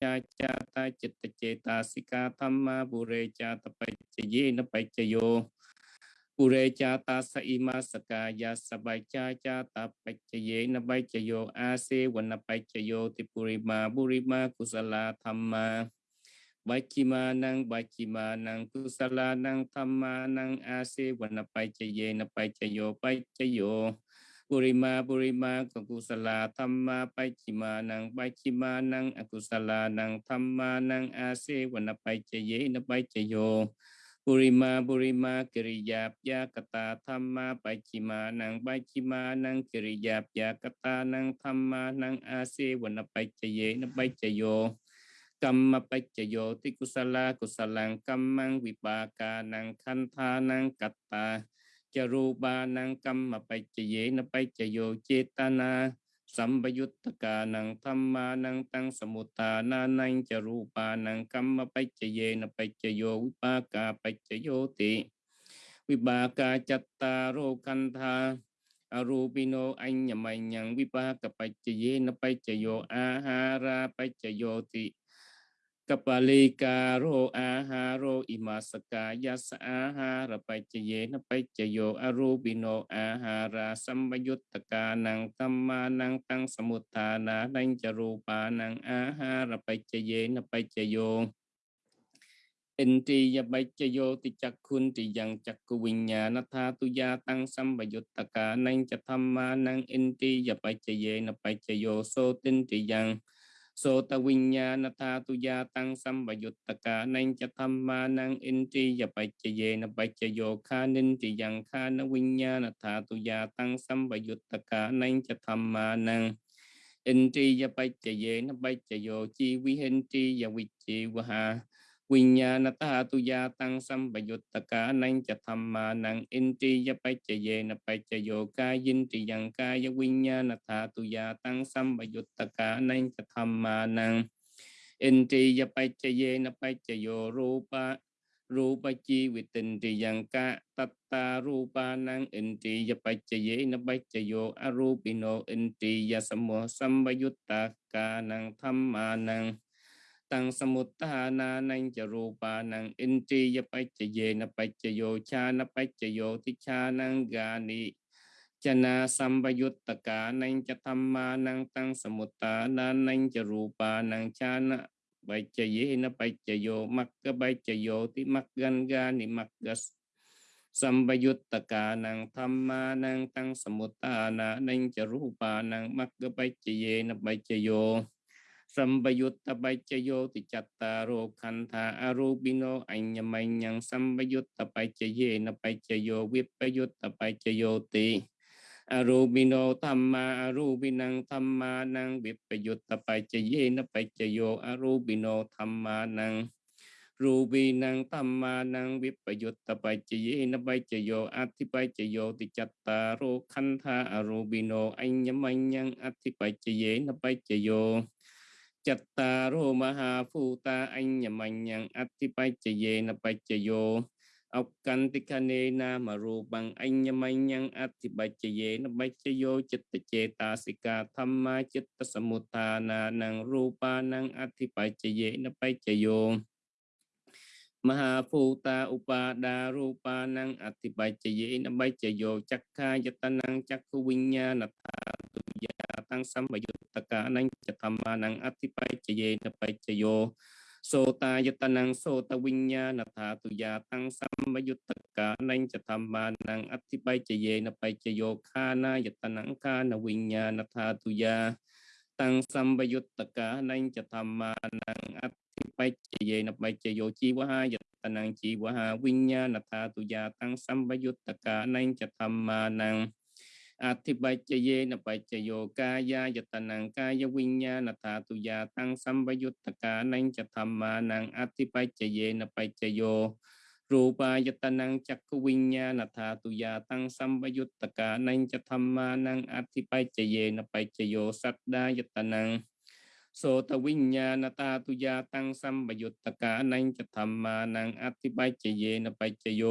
cha cha, ta chit chê, ta sika tham, ma, bu re cha, ta pa chê ye na pa chê yo bu re cha, ta, sa ima saka ya, sa ba cha cha, ta pa chê ye na pa chê yo a se wa na pa chê yo ti pu ri, ma, bu, ri, ma, ku, sa, la, tham, ma. Ba chi, ma nang ba chi, ma nang ku, sa, la nang tham, ma nang a se wa na pa chê ye na pa chê yo pa chê yo ปุริมาบุริมากุศลธรรมาบัจิมานังบัจิมานังกุศลานังธรรมานังอาเสวนปัจจเยนปัจจโยปัจจโยปุริมานังปัจจิมานังอกุศลานังธรรมานังอาเสวนปัจเยนปัจโยปุริมาปุริมากิริยาปยากตาธรรมาไปจิมานังไปจิมานังกิริยาปยากตานังธรรมานังอาเสวนปัจเยนไปัจโยกัมมปัจจโยติกุศลากุศลังกัมมังวิปากานังคันธานังกัตตา จรูปานังกัมมปัจจเยนปัจจโยเจตนาสัมปยุตตกานังธรรมานังตังสมุทานานังจรูปานังกัมมปัจจเยนปัจจโยวิปากาปัจจโยติวิบากาจัตตาโรคันธาอรูปิโนอัญญมัญญังวิปากปัจจเยนปัจจโยอาหาราปัจจโยติ กัปลิกาโรอาหาโรอิมาสกายาสอาหารปัจเจเยนไปจโยอรูปิโนอาหาราสัมยุตตกานังตัมมานังตังสมุทฐานานังจรูปานังอาหารปัจเจเยนไปจโยอินทรียปัจจโยติจักคุณติยังจักขวิญญาณธาตุยาตังสัมปยุตตกานังจะธรรมานังอินทรียปัจเจเยนปัจจโยโสตินติยัง โสตวิญญาณธาตุยาตังสัมบยุตตกานังจะธรรมานังอินทรียปัจเจเยนปัจโยคานินติยังคานวิญญาณธาตุยาตังสัมบยุตตกานังจะธรรมานังอินทรียปัจเจเยนปัจโยจีวิเห็นติยวิจีวหา Viññānatā tu ya tăng sam bhayuttaka nang cha thamma nang inti ya ye na paccayo ca yin tri yang ca ya viññānatā tu ya tăng sam bhayuttaka nang cha thamma nang inti ya ye na pa paccayo rupa rupa chi vi tình tri yang ca tatta rupa nang inti ya paccaye na paccayo arupino inti ya sammo sambayuttaka nang thamma nang ตุยาตังสัมปยุตตกานังจะธรรมานังอินทรียปัจเจเยนปัจจโยรูปะรูปจีวิตินติยังกะตัตตารูปานังอินทรียปัจเจเยนปัจจโยอรูปิโนอินทรียสมุสัมปยุตตกานังธรรมานังตังสมุตตานานังจรูปานังอินทรียปัจเจเยนปัจจโยชานะปัจจโยติชานังกานิจนาสัมปยุตตกานังจะธรรมานังตังสมุตตานานังจรูปานังชานะปัจเจเยนะปัจจโยมักกะปัจจโยติมักกันกานิมักกะสัมปยุตตกานังธรรมานังตังสมุตตานานังจรูปานังมักกะปัจเจเยนะปัจจโย สัมปยุตตปัจจโยติจัตตารโรคันธาอารูปิโนอัญญมัญญังสัมปยุตตปัจจเยนะปัจจโยวิปยุตตปัจจโยติอรูปิโนธรรมาอรูปินังธรรมานังวิปยุตตปัจจเยนะปัจจโยอรูปิโนธรรมานังรูปีนังธรรมานังวิปยุตตปัจจเยนะปัจจโยอัติปัจจโยติจัตตารโรคันธาอรูปิโนอัญญมัญญังอัติปัจจเยนะปัจจโย ចតារោមហាភូតាអញ្ញមញ្ញងអតិបច្ចយេនបច្ចយោអកន្តិកនេណាមរូបង្អញ្ញមញ្ញងអតិបច្ចយេនបច្ចយោចិត្តចេតាសិកាធម្មាចិត្តសមុទ្ឋានានឹងរូបានឹងអតិបច្ចយេនបច្ចយោមហាភូតាឧបាដារូបានឹងអតិបច្ចយេនបច្ចយោចក្ខាយតនឹងចក្ខុវិញ្ញាណថា ยายตนังจักขวิญญาณธาตุยาตังสัมปยุตตกานังจะธรรมานังอธิปัจเจเยนปัจจโยโสตายตนังโสตวิญญาณธาตุยาตังสัมยุตตกานังจะธรรมานังอธิปัจเจเยนะปัจโยคานายตนังคานวิญญาณธาตุยาตังสัมยุตตกานังจะธรรมานังอธิปัจเจเยนะปัจโยจีวหายตนังจีวหาวิญญาณธาตุยาตังสัมยุตตกานังจะธรรมานัง อธิปัจเจเยนะปัจโยกายายตนังกายวิญญาณธาตุยาตังสัมปยุตตกานังจะธรรมานังอธิปัจเจเยนะปัจโย รูปายตนังจักวิญญาณธาตุยาตังสัมปยุตตกานังจะธรรมานังอธิปัจเจเยนะปัจโยสัตดายตนังโสตวิญญาณตาตุยาตังสัมปยุตตกานังจะธรรมานังอธิปัจเจเยนะปัจโย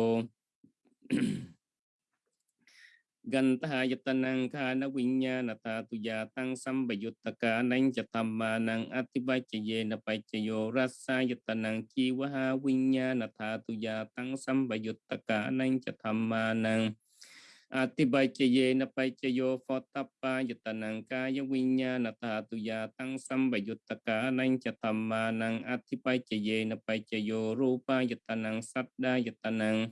gần ta ya tanang kha na winya na ta tu ya tang sam ba yut ta ka nang cha tam ma nang atiba cha ye na pa cha yo rasa ya tanang chi wa ha winya na ta tu ya tang sam ba yut ta ka nang cha tham ma nang atiba cha ye na pa cha yo pho ta pa ya tanang ka ya winya na ta tu ya tang sam ba yut ta ka nang cha tham ma nang atiba cha ye na pa cha yo rupa ya tanang sadda ya tanang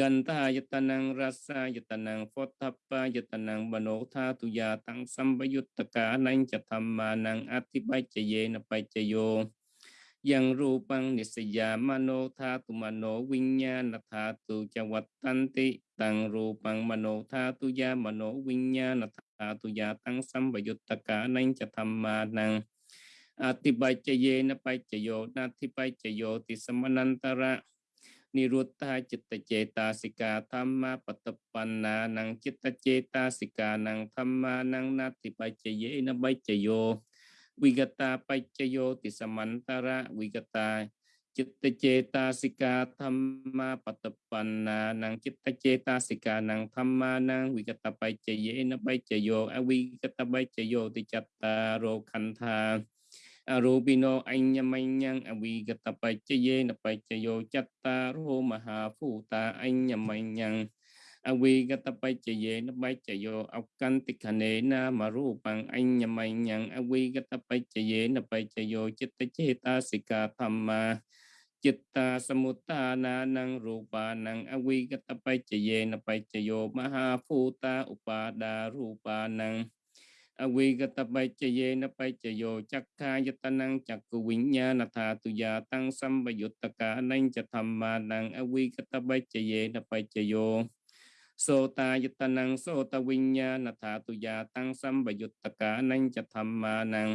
กันทายตนังรัสายตนังฟทัปปายตนังบโนธาตุยาตังสัมปยุตตกานังจะธรรมานังอธิปัจเยนปัจโย ยังรูปังนิสยามโนธาตุมโนวิญญาณธาตุจวัตตันติตังรูปังมโนธาตุยามโนวิญญาณธาตุยาตังสัมปยุตตกานังจะธรรมานังอธิปัจเยนปัจโยนาธิปัจโยติสมนันตระ និរុទ្ធាចិត្តចេតាសិកាធម្មាបតបណ្ណានឹងចិត្តចេតាសិកានឹងធម្មានឹងណតិបច្ចយេនបច្ចយោវិកតាបច្ចយោតិសមន្តរៈវិកតាចិត្តចេតាសិកាធម្មាបតបណ្ណានឹងចិត្តចេតាសិកានឹងធម្មានឹងវិកតបច្ចយេនបច្ចយោអវិកតបច្ចយោតិចតារោខន្ធា arupino anyamanyang avigatapaccaye napaccayo chattaro mahaphuta anyamanyang avigatapaccaye napaccayo akkantikhane namarupang anyamanyang avigatapaccaye napaccayo chittachetasika thamma chitta samutana nang rupa nang avigatapaccaye napaccayo mahaphuta upada rupa nang อวิกตปัจเจเยนปัจโยจักขายตนังจักกุวิญญาณธาตุยาตั้งสัมปยุตตกานังจะธรรมานังอวิกตปัจเจเยนปัจโยโสตายตนังโสตวิญญาณธาตุยาตั้งสัมปยุตตกานังจะธรรมานัง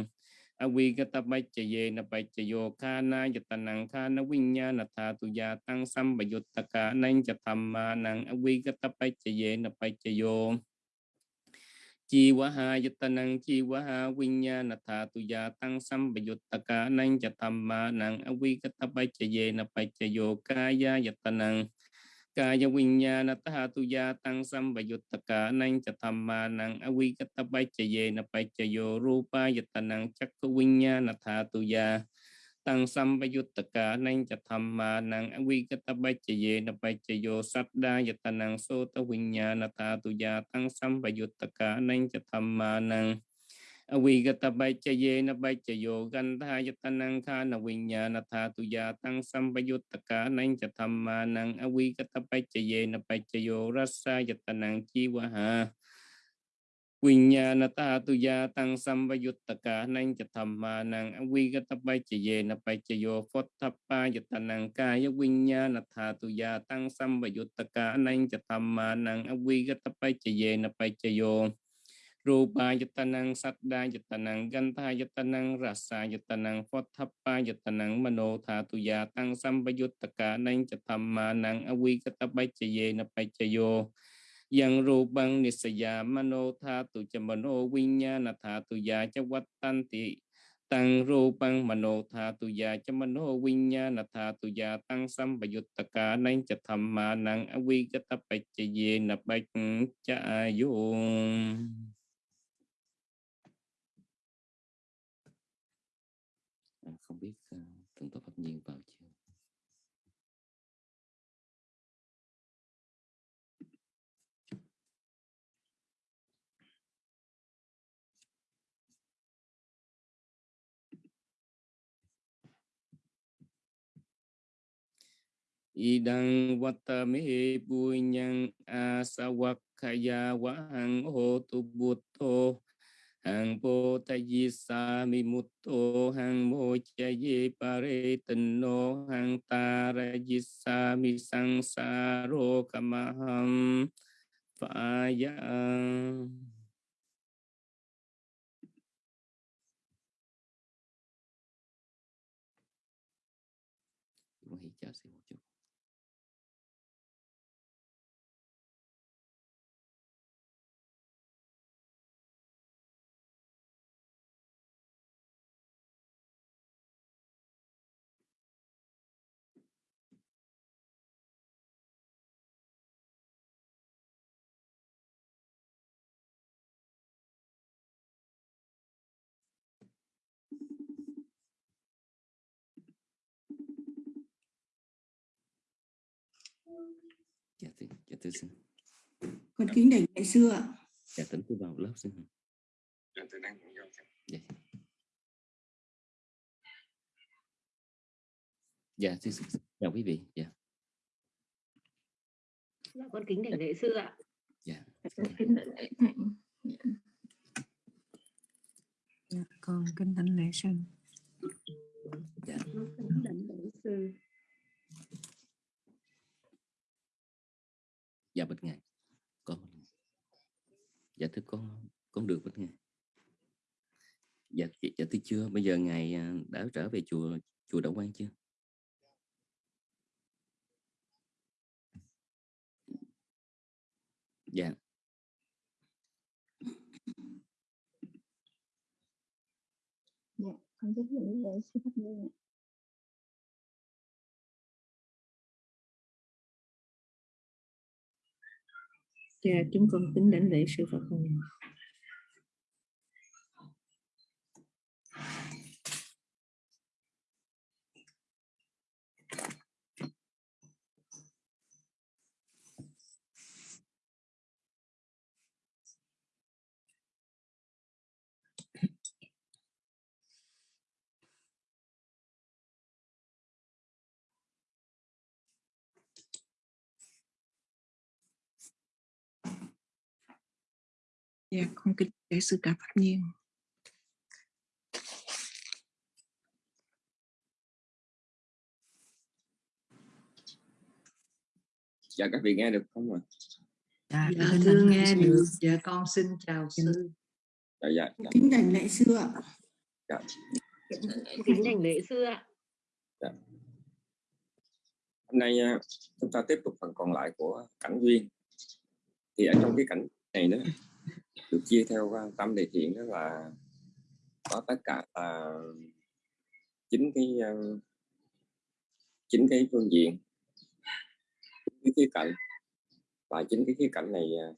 อวิกตปัจเจเยนปัจโยคานายตนังคานวิญญาณธาตุยาตั้งสัมปยุตตกานังจะธรรมานังอวิกตปัจเจเยนปัจโย chi quá ha yata năng chi quá ha quỳnh nha na tha tu ya tăng sam bệ yut ta ca năng cha tham ma năng a quy cát bay cha ye na bay cha yo ca ya yata năng ca ya quynh nha na tha tu ya tăng sam bệ yut ta ca năng cha tham ma năng a quy cát bay cha ye na bay cha yo rupa yata năng chắc quỳnh nha na tha tu ya ตังสัมปยุตตกานังจะธรรมานังอวิกตปัจเยนปัจโยสัตดายตนังโสตวิญญาณธาตุยาตังสัมปยุตตกานังจะธรรมานังอวิกตปัจเยนปัจโยกันทายตนังคานวิญญาณธาตุยาตังสัมปยุตตกานังจะธรรมานังอวิกตปัจเยนปัจโยรัสสายตนังจีวหา វិញ្ញាណតាទុយាតាំងសម្វយុត្តកាណញ្ញធម្មានង្អវិកតបច្ចយេនបច្ចយោពុទ្ធបាយតនង្កាយវិញ្ញាណថាទុយាតាំងសម្វយុត្តកាណញ្ញធម្មានង្អវិកតបច្ចយេនបច្ចយោរូបាយតនង្សត្តាយតនង្កន្ធាយតនង្រសាយតនង្ពុទ្ធបាយតនង្មโนថាទុយាតាំងសម្វយុត្តកាណញ្ញធម្មានង្អវិកតបច្ចយេនបច្ចយោ yang rupang nisaya mano tha tu cha mano vinyana tha tu ya cha vattanti tăng rupang mano tha tu ya cha mano vinyana tha tu ya tăng sam bayuttaka nang cha thamma nang avigata paccaye na pacca yung à, không biết uh, tưởng tổ pháp nhiên vào chưa idang watame punyang asawakaya wahang hotu buto. Hang po tayi sa mi mutto hang mo chayi pare tenno, hang tarayi sa mi sang saro kamaham phaya dạ thưa dạ thưa xin. Con kính đảnh lễ sư ạ. Dạ tính tôi vào lớp xin. Dạ tôi đang dạ. Dạ xin, chào quý vị dạ. Dạ, con kính đảnh lễ sư ạ. dạ. Con kính đảnh lễ thầy Dạ, con kính thỉnh lễ sư. Dạ. Con kính đảnh lễ sư. Dạ bạch ngài. Con dạ thưa con con được bạch ngài. Dạ dạ thưa chưa? Bây giờ ngài à, đã trở về chùa chùa đạo quan chưa? Dạ. Dạ con rất là lễ sư pháp nhiên ạ. Dạ, chúng con kính đảnh lễ sư Phật Hồn. Dạ, con kính lễ sư cả Pháp Nhiên. dạ các vị nghe được không ạ Dạ, Dạ, thưa nghe sư. được. Dạ con xin chào Kính- sư. dạ dạ dạ, kính đảnh lễ sư ạ dạ. Kính đảnh lễ sư ạ. hôm nay à, chúng ta tiếp tục phần còn lại của cảnh duyên thì ở trong cái cảnh này đó được chia theo tâm đề thiện đó là có tất cả là chín cái chính chín cái phương diện. Cái khía cạnh. Và chính cái khía cạnh này ờ,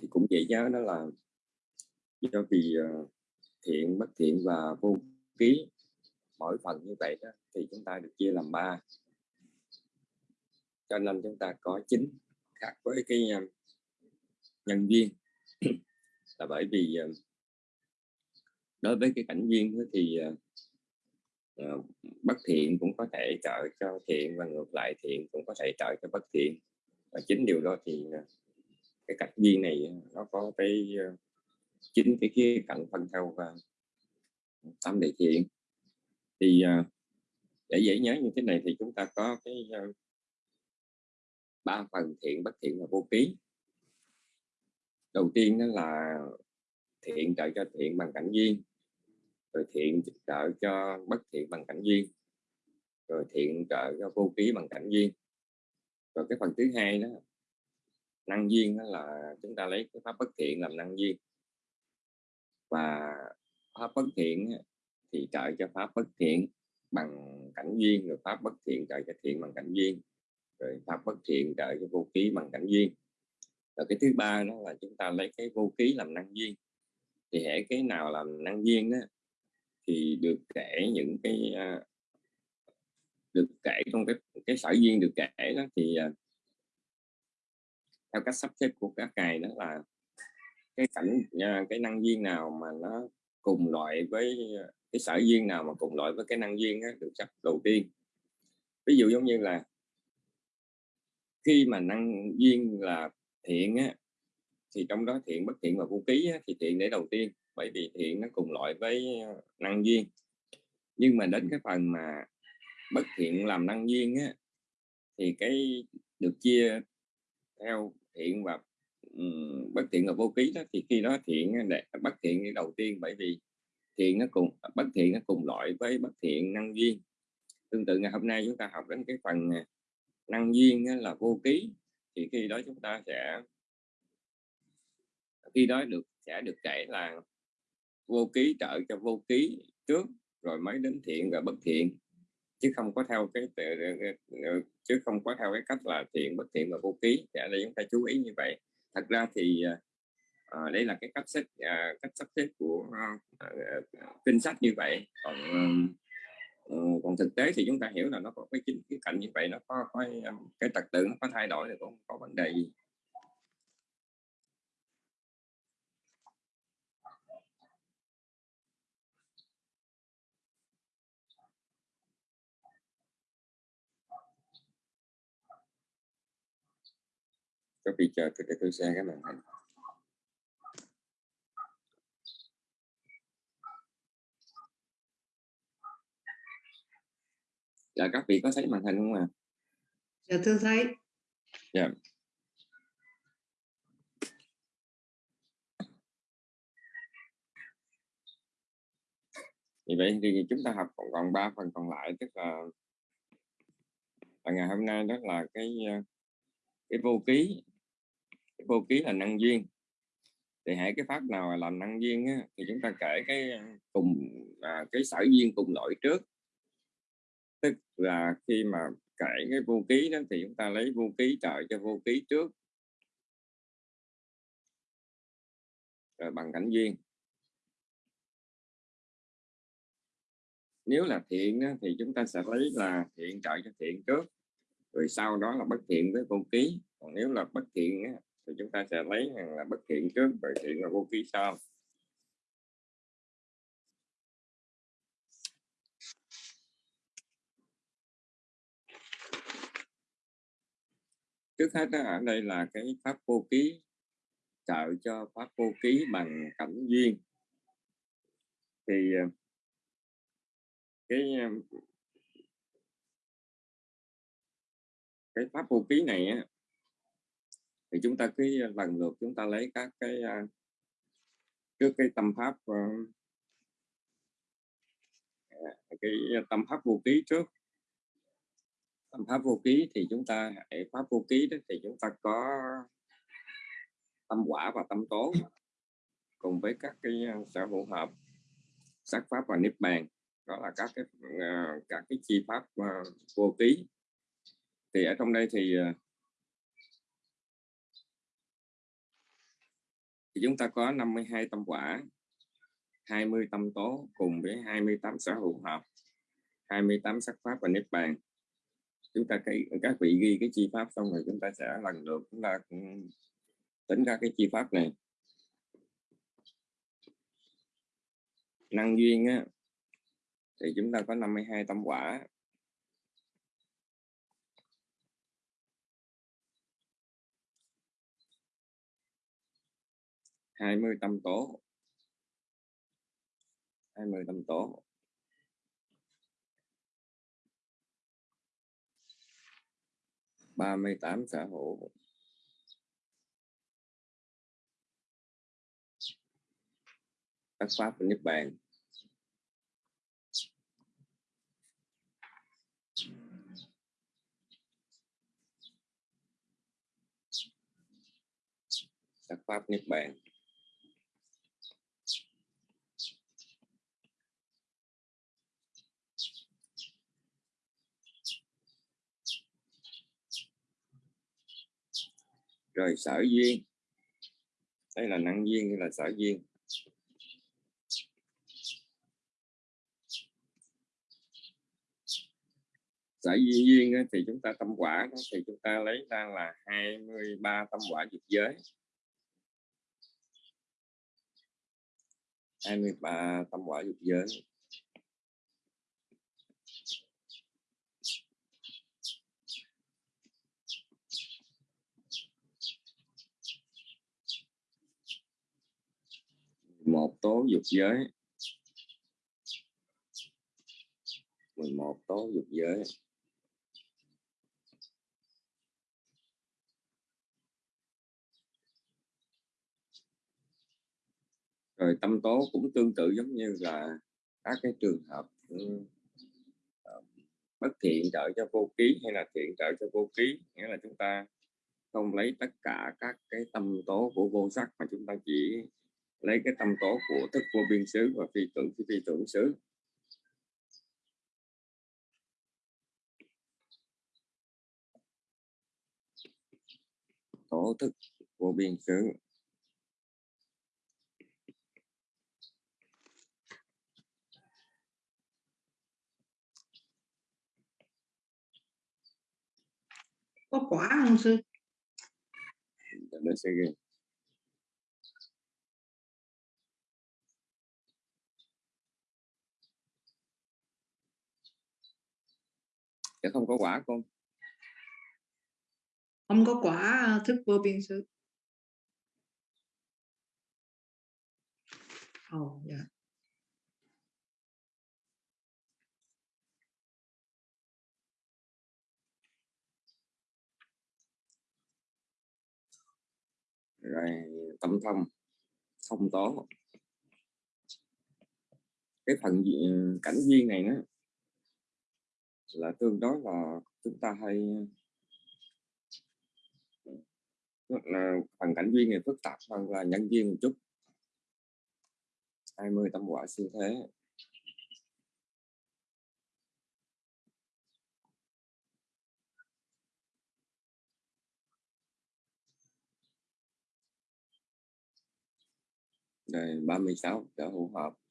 thì cũng dễ nhớ, đó là do vì ờ, thiện, bất thiện và vô ký. Mỗi phần như vậy đó thì chúng ta được chia làm ba. Cho nên chúng ta có chín khác với cái nhân duyên là bởi vì ờ, đối với cái cảnh duyên thì uh, bất thiện cũng có thể trợ cho thiện và ngược lại thiện cũng có thể trợ cho bất thiện. Và chính điều đó thì uh, cái cảnh duyên này nó có cái uh, chính cái khía cạnh phân theo và tâm địa thiện. Thì để dễ nhớ như thế này thì chúng ta có cái ba phần thiện bất thiện và vô ký đầu tiên đó là thiện trợ cho thiện bằng cảnh duyên, rồi thiện trợ cho bất thiện bằng cảnh duyên, rồi thiện trợ cho vô ký bằng cảnh duyên. Rồi cái phần thứ hai đó, năng duyên đó là chúng ta lấy cái pháp bất thiện làm năng duyên. Và pháp bất thiện thì trợ cho pháp bất thiện bằng cảnh duyên, rồi pháp bất thiện trợ cho thiện bằng cảnh duyên, rồi pháp bất thiện trợ cho vô ký bằng cảnh duyên rồi cái thứ ba đó là chúng ta lấy cái vô ký làm năng duyên thì hệ cái nào làm năng duyên đó thì được kể những cái uh, được kể trong cái cái sở duyên được kể đó thì uh, theo cách sắp xếp của các cài đó là cái cảnh uh, cái năng duyên nào mà nó cùng loại với cái sở duyên nào mà cùng loại với cái năng duyên đó, được sắp đầu tiên. Ví dụ giống như là khi mà năng duyên là thiện á, thì trong đó thiện bất thiện và vô ký á, thì thiện để đầu tiên. Bởi vì thiện nó cùng loại với ờ, năng duyên. Nhưng mà đến cái phần mà bất thiện làm năng duyên á, thì cái được chia theo thiện và um, bất thiện và vô ký đó thì khi đó thiện để bất thiện để đầu tiên. Bởi vì thiện nó cùng ờ, bất thiện nó cùng loại với bất thiện năng duyên. Tương tự ngày hôm nay chúng ta học đến cái phần à, năng duyên là vô ký thì khi đó chúng ta sẽ khi đó được sẽ được kể là vô ký trợ cho vô ký trước rồi mới đến thiện và bất thiện. Chứ không có theo cái ờ, ờ, chứ không có theo cái cách là thiện bất thiện và vô ký. Dạ, để đây chúng ta chú ý như vậy. Thật ra thì à, đây là cái cách xếp à, cách sắp xếp của à, kinh sách như vậy. Còn Ờ, còn thực tế thì chúng ta hiểu là nó có cái chính cái cạnh như vậy nó có, có um, cái trật tự nó có thay đổi thì cũng có vấn đề gì. Có bị chờ cái để xe các cái màn hình. Dạ các vị có thấy màn hình không ạ? À? dạ thưa thấy dạ. Vì vậy thì chúng ta học còn còn ba phần còn lại tức là, là ngày hôm nay đó là cái cái vô ký. Cái vô ký là năng duyên. Thì hãy cái pháp nào làm năng duyên á, thì chúng ta kể cái cùng à, cái sở duyên cùng loại trước tức là khi mà kể cái vô ký đó thì chúng ta lấy vô ký trợ cho vô ký trước. Rồi bằng cảnh duyên nếu là thiện đó, thì chúng ta sẽ lấy là thiện trợ cho thiện trước rồi sau đó là bất thiện với vô ký còn nếu là bất thiện thì chúng ta sẽ lấy là bất thiện trước rồi thiện là vô ký sau. Trước hết đó, ở đây là cái pháp vô ký trợ cho pháp vô ký bằng cảnh duyên. Thì ờ, cái ờ, cái pháp vô ký này á, thì chúng ta cứ ờ, lần lượt chúng ta lấy các cái trước cái tâm pháp cái tâm pháp vô ký trước pháp vô ký thì chúng ta, hệ pháp vô ký đó thì chúng ta có tâm quả và tâm tố cùng với các cái ờ, sở hữu hợp sắc pháp và niết bàn. Đó là các cái ờ, các cái chi pháp ờ, vô ký. Thì ở trong đây thì thì chúng ta có 52 tâm quả 20 tâm tố cùng với 28 sở hữu hợp 28 sắc pháp và niết bàn chúng ta cái, các vị ghi cái chi pháp xong rồi chúng ta sẽ lần lượt chúng ta ừ, tính ra cái chi pháp này. Năng duyên á, thì chúng ta có 52 tâm quả. 20 tâm tố. 20 tâm tố. Ba mươi tám xã hữu các pháp của niết bàn. Các pháp niết bàn. Rồi sở duyên. Đây là năng duyên hay là sở duyên? Sở duyên duyên thì chúng ta tâm quả thì chúng ta lấy ra là 23 tâm quả dục giới. 23 tâm quả dục giới. Một tố dục giới. 11 tố dục giới. Rồi tâm tố cũng tương tự giống như là các cái trường hợp ờ, bất thiện trợ cho vô ký hay là thiện trợ cho vô ký. Nghĩa là chúng ta không lấy tất cả các cái tâm tố của vô sắc mà chúng ta chỉ lấy cái tâm tố của thức vô biên xứ và phi tưởng phi tưởng xứ. Tổ thức vô biên xứ. Có quả không sư? Để sẽ ghi Dạ không có quả con không có quả thức vô biên ồ oh, dạ. Rồi tâm thông thông tố. Cái phần cảnh duyên này nó là tương đối là chúng ta hay ờ, là phần cảnh duyên thì phức tạp hơn là nhân duyên một chút. 20 tâm quả siêu thế. Rồi 36 trở hữu hợp.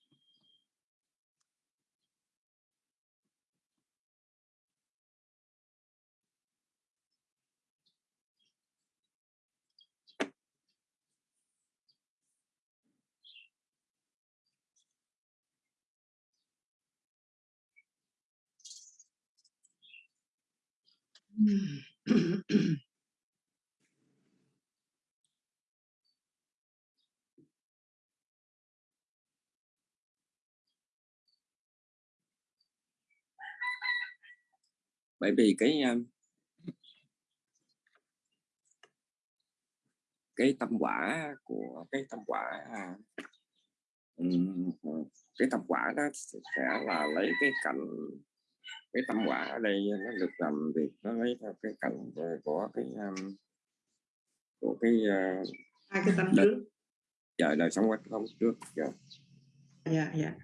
bởi vì cái à, cái tâm quả của cái tâm quả à, cái tâm quả đó sẽ là lấy cái cảnh cái tâm quả ở đây nó được làm việc nó lấy theo cái cảnh của cái um, của cái uh, hai cái tâm trước. Giờ đời sống quanh không trước giờ dạ dạ.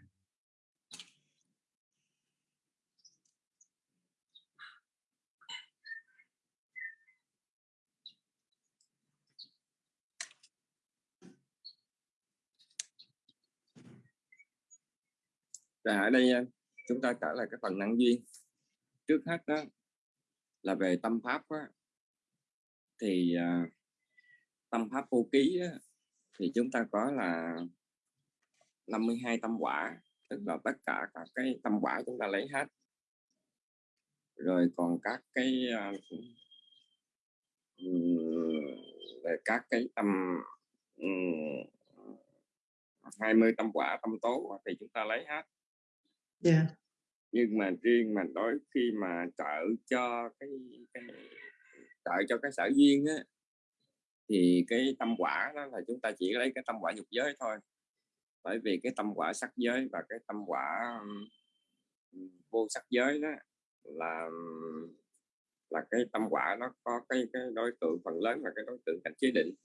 Rồi ở đây chúng ta trở lại cái phần năng duyên. Trước hết đó là về tâm pháp đó, thì uh, tâm pháp vô ký đó, thì chúng ta có là 52 tâm quả tức là tất cả các cái tâm quả chúng ta lấy hết rồi còn các cái uh, về các cái tâm um, 20 tâm quả tâm tố thì chúng ta lấy hết yeah. Nhưng mà riêng mà đối khi mà trợ cho cái, cái trợ cho cái sở duyên á thì cái tâm quả đó là chúng ta chỉ lấy cái tâm quả dục giới thôi bởi vì cái tâm quả sắc giới và cái tâm quả vô sắc giới đó là là cái tâm quả nó có cái cái đối tượng phần lớn là cái đối tượng cảnh chế định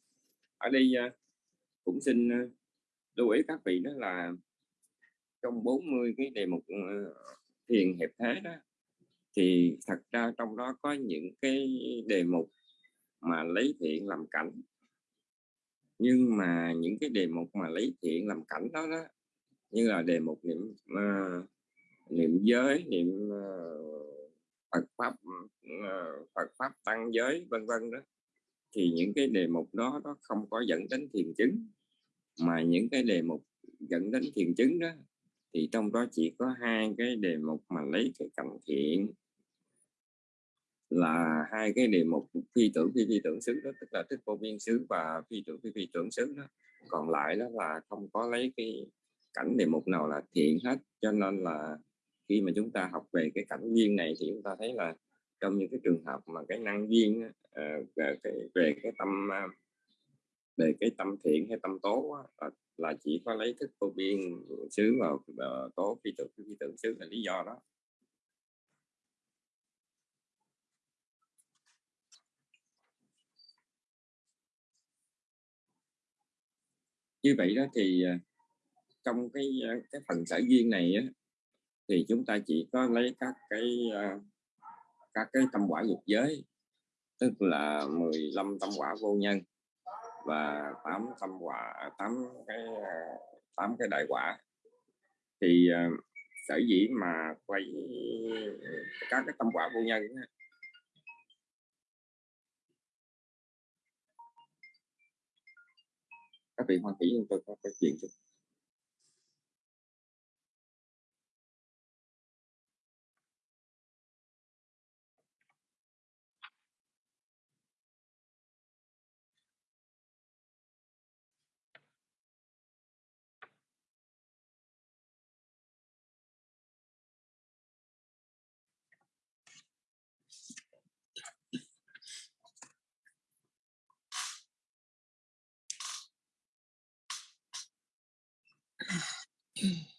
ở đây ờ, cũng xin ờ, lưu ý các vị đó là trong 40 cái đề mục ờ, thiền hiệp thế đó thì thật ra trong đó có những cái đề mục mà lấy thiện làm cảnh. Nhưng mà những cái đề mục mà lấy thiện làm cảnh đó đó như là đề mục niệm uh, niệm giới niệm uh, Phật pháp uh, Phật pháp tăng giới vân vân đó thì những cái đề mục đó nó không có dẫn đến thiền chứng. Mà những cái đề mục dẫn đến thiền chứng đó thì trong đó chỉ có hai cái đề mục mà lấy cái cảnh thiện là hai cái đề mục phi tưởng phi phi tưởng xứ đó tức là thích vô biên xứ và phi tưởng phi phi tưởng xứ đó. Còn lại đó là không có lấy cái cảnh đề mục nào là thiện hết cho nên là khi mà chúng ta học về cái cảnh duyên này thì chúng ta thấy là trong những cái trường hợp mà cái năng duyên uh, về, cái, về cái tâm uh, về cái tâm thiện hay tâm tố là, là chỉ có lấy thức vô biên xứ vào có tố phi tưởng phi tưởng xứ là lý do đó. Như vậy đó thì ờ, trong cái ờ, cái phần sở duyên này á, thì chúng ta chỉ có lấy các cái các cái tâm quả dục giới tức là 15 tâm quả vô nhân và tám tâm quả à, tám cái à, tám cái đại quả. Thì à, sở dĩ mà quay các cái tâm quả vô nhân các vị hoan kỹ chúng tôi có cái chuyện chút. Mm-hmm.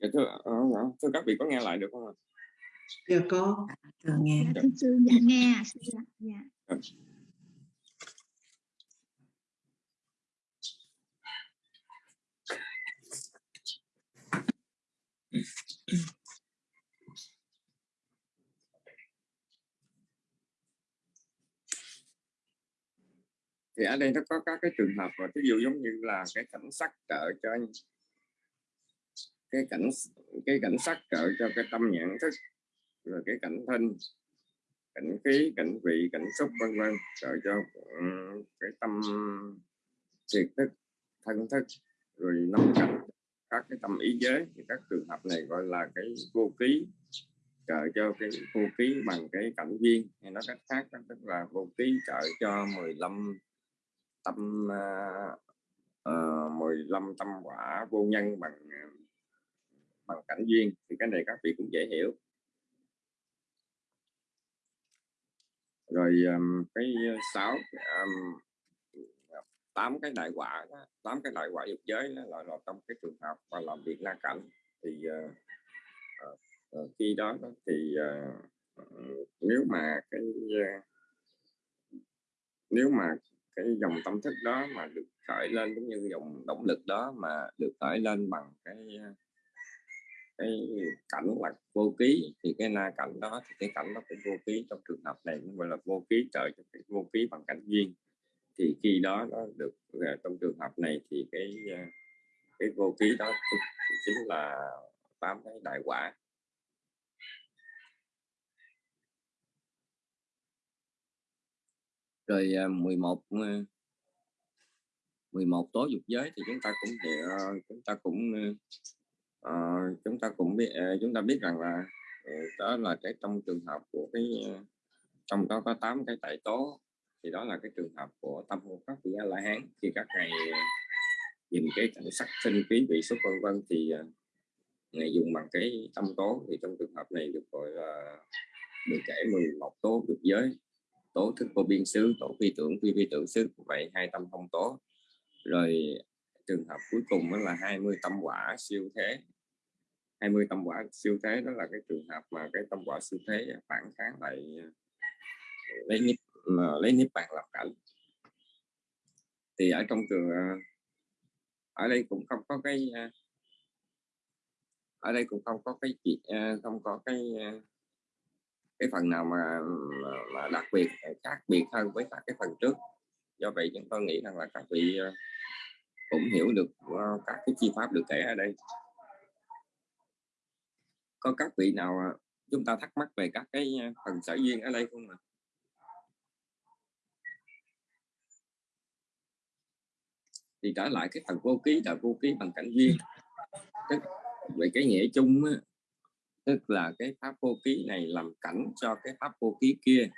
dạ, thưa, ờ, ờ, thưa các vị có nghe lại được không ạ? Dạ có. Thưa nghe. Dạ, thưa sư dạ nghe dạ. Dạ. Thì ở đây nó có các cái trường hợp và ví dụ giống như là cái cảnh sắc trợ cho cái cảnh cái cảnh sắc trợ cho cái tâm nhận thức rồi cái cảnh thân cảnh khí cảnh vị cảnh xúc vân vân. Trợ cho um, cái tâm triệt thức thân thức rồi năm cảnh các cái tâm ý giới thì các trường hợp này gọi là cái vô ký trợ cho cái vô ký bằng cái cảnh viên hay nói cách khác đó, tức là vô ký trợ cho 15 tâm uh, uh, 15 tâm quả vô nhân bằng à, bằng cảnh duyên thì cái này các vị cũng dễ hiểu. Rồi um, cái sáu um, tám cái đại quả tám cái đại quả dục giới đó là, là trong cái trường hợp và làm việc la cảnh thì uh, uh, khi đó, đó thì uh, nếu mà cái uh, nếu mà cái dòng tâm thức đó mà được khởi lên cũng như dòng động lực đó mà được khởi lên bằng cái cái cảnh là vô ký thì cái na cảnh đó, thì cái cảnh đó cũng vô ký trong trường hợp này cũng gọi là vô ký trợ cho cái vô ký bằng cảnh duyên. Thì khi đó nó được ờ, trong trường hợp này thì cái ờ, cái vô ký đó chính là tám cái đại quả. Rồi ờ, 11 11 tố dục giới thì chúng ta cũng chúng ta cũng uh, chúng ta cũng biết uh, chúng ta biết rằng là uh, đó là cái trong trường hợp của cái uh, trong đó có 8 cái tại tố thì đó là cái trường hợp của tâm hồn các vị a la hán. Khi các ngài nhìn cái cảnh sắc sinh khí vị xuất vân vân thì ngài dùng bằng cái tâm tố. Thì trong trường hợp này được gọi là được kể 11 tố được giới. Tố thức vô biên xứ tổ phi tưởng phi phi tưởng xứ vậy hai tâm thông tố. Rồi trường hợp cuối cùng đó là 20 tâm quả siêu thế. 20 tâm quả siêu thế đó là cái trường hợp mà cái tâm quả siêu thế phản kháng lại ờ, lấy niết lấy niết bàn lập cảnh. Thì ở trong trường ờ, ở đây cũng không có cái ờ, ở đây cũng không có cái chuyện không có cái cái phần nào mà, mà đặc biệt khác biệt hơn với các cái phần trước. Do vậy chúng tôi nghĩ rằng là các vị cũng hiểu được uh, các cái chi pháp được kể ở đây. Có các vị nào ờ, chúng ta thắc mắc về các cái ờ, phần sở duyên ở đây không ạ? Thì trở lại cái phần vô ký là vô ký bằng cảnh duyên. Tức về cái nghĩa chung á, tức là cái pháp vô ký này làm cảnh cho cái pháp vô ký kia.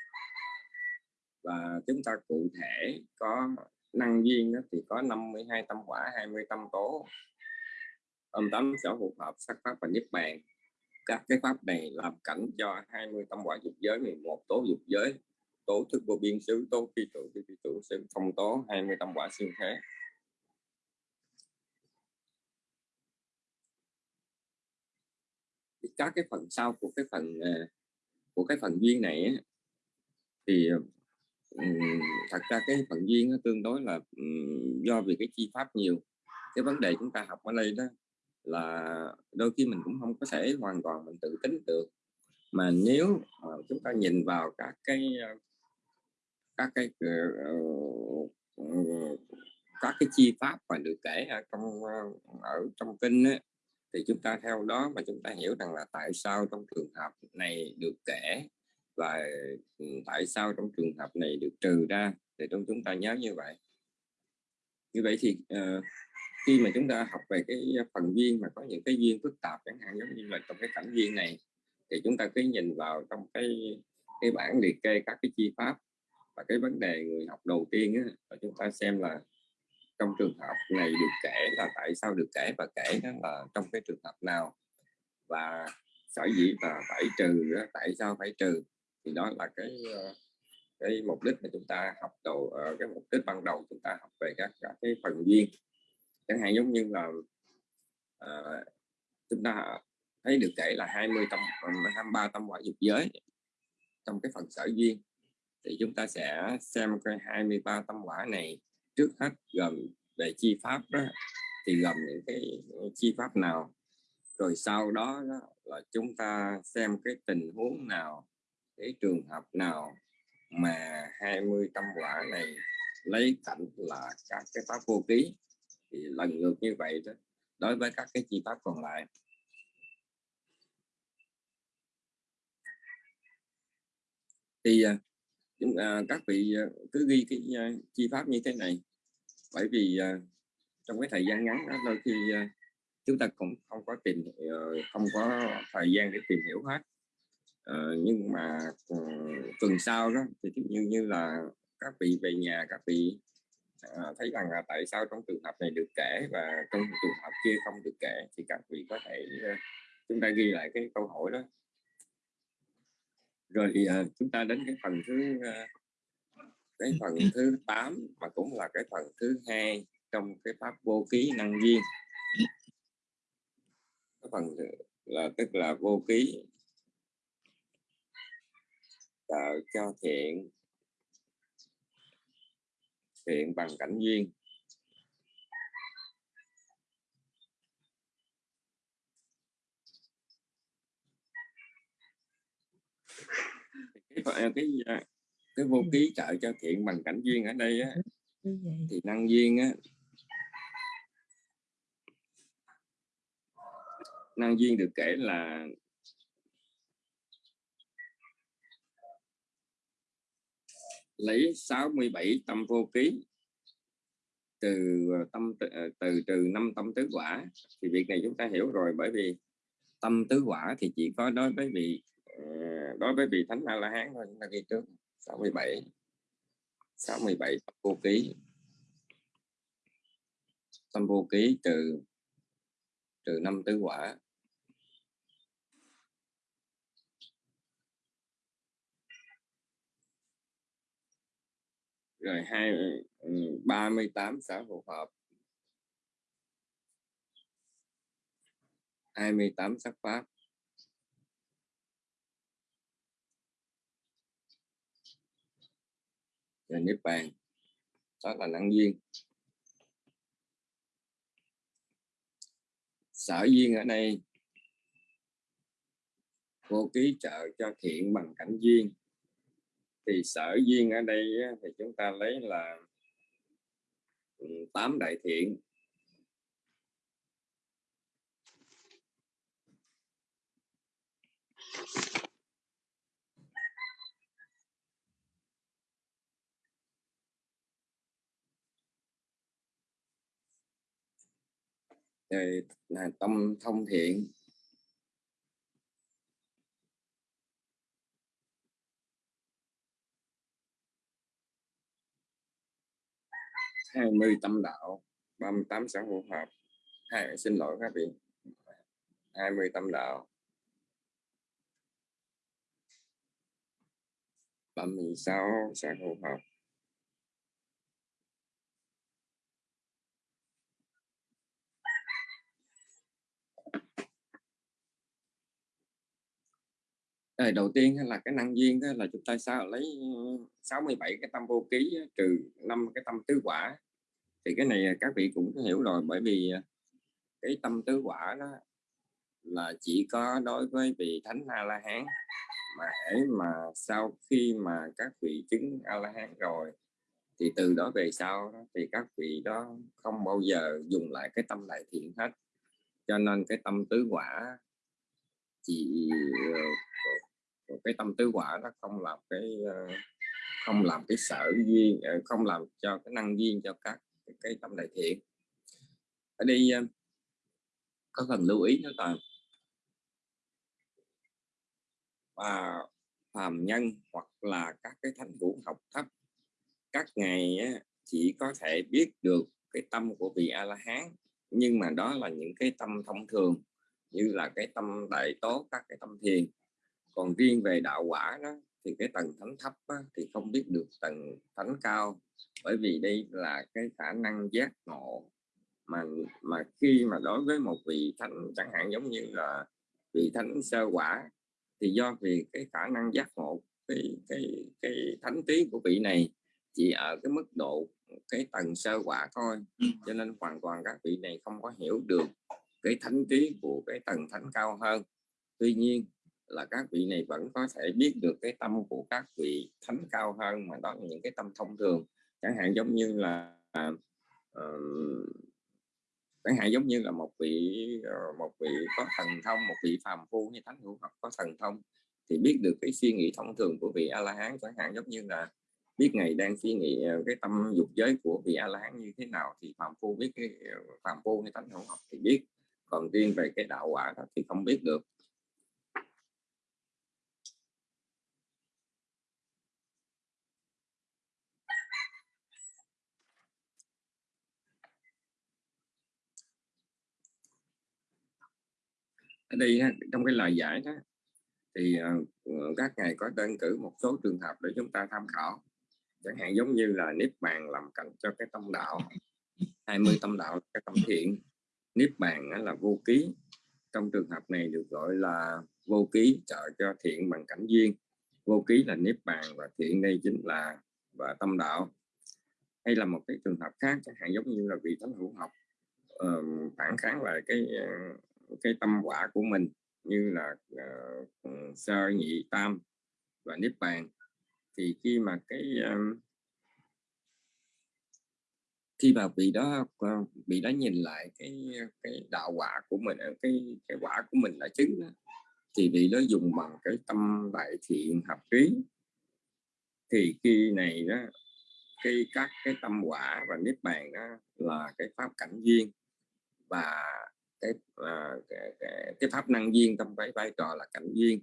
Và chúng ta cụ thể có năng duyên đó, thì có 52 tâm quả 20 tâm tố. Âm tấm sở hữu hợp sắc pháp và nhất bàn. Các cái pháp này làm cảnh cho 20 tâm quả dục giới 11 tố dục giới. Tố thức vô biên xứ tố phi trụ phi phi trụ xứ phong tố 20 tâm quả xương thế. Các cái phần sau của cái phần à, của cái phần duyên này thì à, thật ra cái phần duyên nó tương đối là do vì cái chi pháp nhiều. Cái vấn đề chúng ta học ở đây đó là đôi khi mình cũng không có thể hoàn toàn mình tự tính được. Mà nếu mà chúng ta nhìn vào các cái các cái ờ, ờ, ờ, các cái chi pháp mà được kể ở trong ở trong kinh ấy, thì chúng ta theo đó mà chúng ta hiểu rằng là tại sao trong trường hợp này được kể và ừ, tại sao trong trường hợp này được trừ ra thì trong chúng ta nhớ như vậy? Như vậy thì uh, khi mà chúng ta học về cái phần duyên mà có những cái duyên phức tạp chẳng hạn giống như là trong cái cảnh duyên này thì chúng ta cứ nhìn vào trong cái cái bản liệt kê các cái chi pháp và cái vấn đề người học đầu tiên á, và chúng ta xem là trong trường hợp này được kể là tại sao được kể và kể đó là trong cái trường hợp nào? Và sở dĩ và phải trừ tại sao phải trừ? Thì đó là cái ờ, cái mục đích mà chúng ta học đầu ờ, cái mục đích ban đầu chúng ta học về các, các cái phần duyên. Chẳng hạn giống như là uh, chúng ta thấy được kể là 20 tâm 23 tâm quả dục giới trong cái phần sở duyên. Thì chúng ta sẽ xem cái 23 tâm quả này trước hết gồm về chi pháp đó, thì gồm những cái chi pháp nào rồi sau đó, đó là chúng ta xem cái tình huống nào cái trường hợp nào mà 20 tâm quả này lấy cảnh là các cái pháp vô ký thì lần ngược như vậy đó đối với các cái chi pháp còn lại. Thì à, chúng à, các vị à, cứ ghi cái à, chi pháp như thế này bởi vì trong cái thời gian ngắn đó đôi khi chúng ta cũng không có tìm ờ, không có thời gian để tìm hiểu hết. Ờ, nhưng mà ừ, tuần sau đó thì như như là các vị về nhà các vị ờ, thấy rằng là tại sao trong trường hợp này được kể và trong trường hợp kia không được kể thì các vị có thể ờ, chúng ta ghi lại cái câu hỏi đó. Rồi uh, chúng ta đến cái phần thứ uh, cái phần thứ 8 mà cũng là cái phần thứ hai trong cái pháp vô ký năng viên cái phần là tức là vô ký tạo cho thiện. Thiện bằng cảnh duyên. Cái cái cái vô ký trợ cho thiện bằng cảnh duyên ở đây á, thì năng duyên á năng duyên được kể là lấy 67 tâm vô ký. Từ ờ, tâm ờ, từ trừ năm tâm tứ quả. Thì việc này chúng ta hiểu rồi, bởi vì tâm tứ quả thì chỉ có đối với vị ờ, đối với vị thánh a la hán thôi, chúng ta ghi trước. 67 67 tâm vô ký. Tâm vô ký từ trừ năm tứ quả. Rồi hai ờ, ừ, ba mươi tám xã phù hợp. hai mươi tám sắc pháp. Rồi niết bàn, đó là năng duyên sở duyên ở đây vô ký trợ cho thiện bằng cảnh duyên thì sở duyên ở đây thì chúng ta lấy là ừ, tám đại thiện. À, tâm thông thiện. Hai mươi tâm đạo, ba mươi tám hữu hợp. Hai xin lỗi các vị. Hai mươi tâm đạo. Ba mươi sáu sở hữu hợp. Rồi đầu tiên là cái năng duyên đó là chúng ta sao lấy ờ, 67 cái tâm vô ký trừ năm cái tâm tứ quả. Thì cái này ờ, các vị cũng hiểu rồi bởi vì ờ, cái tâm tứ quả đó là chỉ có đối với vị thánh a la hán mà hãy mà sau khi mà các vị chứng a la hán rồi thì từ đó về sau đó, thì các vị đó không bao giờ dùng lại cái tâm đại thiện hết. Cho nên cái tâm tứ quả chỉ cái tâm tứ quả nó không làm cái ờ, không làm cái sở duyên ờ, không làm cho cái năng duyên cho các cái tâm đại thiện. Ở đây ờ, có cần lưu ý nữa là và phàm nhân hoặc là các cái thánh vũ học thấp, các ngày chỉ có thể biết được cái tâm của vị a la hán nhưng mà đó là những cái tâm thông thường, như là cái tâm đại tố, các cái tâm thiền còn riêng về đạo quả đó thì cái tầng thánh thấp á, thì không biết được tầng thánh cao. Bởi vì đây là cái khả năng giác ngộ mà mà khi mà đối với một vị thánh chẳng hạn giống như là vị thánh sơ quả thì do vì cái khả năng giác ngộ cái cái cái thánh trí của vị này chỉ ở cái mức độ cái tầng sơ quả thôi. Cho nên hoàn toàn các vị này không có hiểu được cái thánh trí của cái tầng thánh cao hơn. Tuy nhiên là các vị này vẫn có thể biết được cái tâm của các vị thánh cao hơn mà đó là những cái tâm thông thường. Chẳng hạn giống như là uh, chẳng hạn giống như là một vị ờ, một vị có thần thông một vị phàm phu như thánh hữu học có thần thông thì biết được cái suy nghĩ thông thường của vị a la hán chẳng hạn giống như là biết ngày đang suy nghĩ ờ, cái tâm dục giới của vị a la hán như thế nào thì phàm phu biết cái phàm phu như thánh hữu học thì biết. Còn riêng về cái đạo quả đó thì không biết được. Ở đây trong cái lời giải đó thì ờ, ờ, các ngài có đơn cử một số trường hợp để chúng ta tham khảo. Chẳng hạn giống như là niết bàn làm cạnh cho cái tâm đạo 20 tâm đạo cái tâm thiện. Niết bàn là vô ký. Trong trường hợp này được gọi là vô ký trợ cho thiện bằng cảnh duyên. Vô ký là niết bàn và thiện đây chính là và tâm đạo. Hay là một cái trường hợp khác chẳng hạn giống như là vị thánh hữu học uh, phản kháng lại cái uh, cái tâm quả của mình như là uh, sơ nhị tam và niết bàn. Thì khi mà cái uh, khi mà vị đó bị vị đó nhìn lại cái cái đạo quả của mình cái cái quả của mình đã chứng đó, thì vị đó dùng bằng cái tâm đại thiện hợp trí. Thì khi này đó cái các cái tâm quả và niết bàn đó là cái pháp cảnh duyên và cái, uh, cái, cái, cái pháp năng duyên trong cái vai trò là cảnh duyên.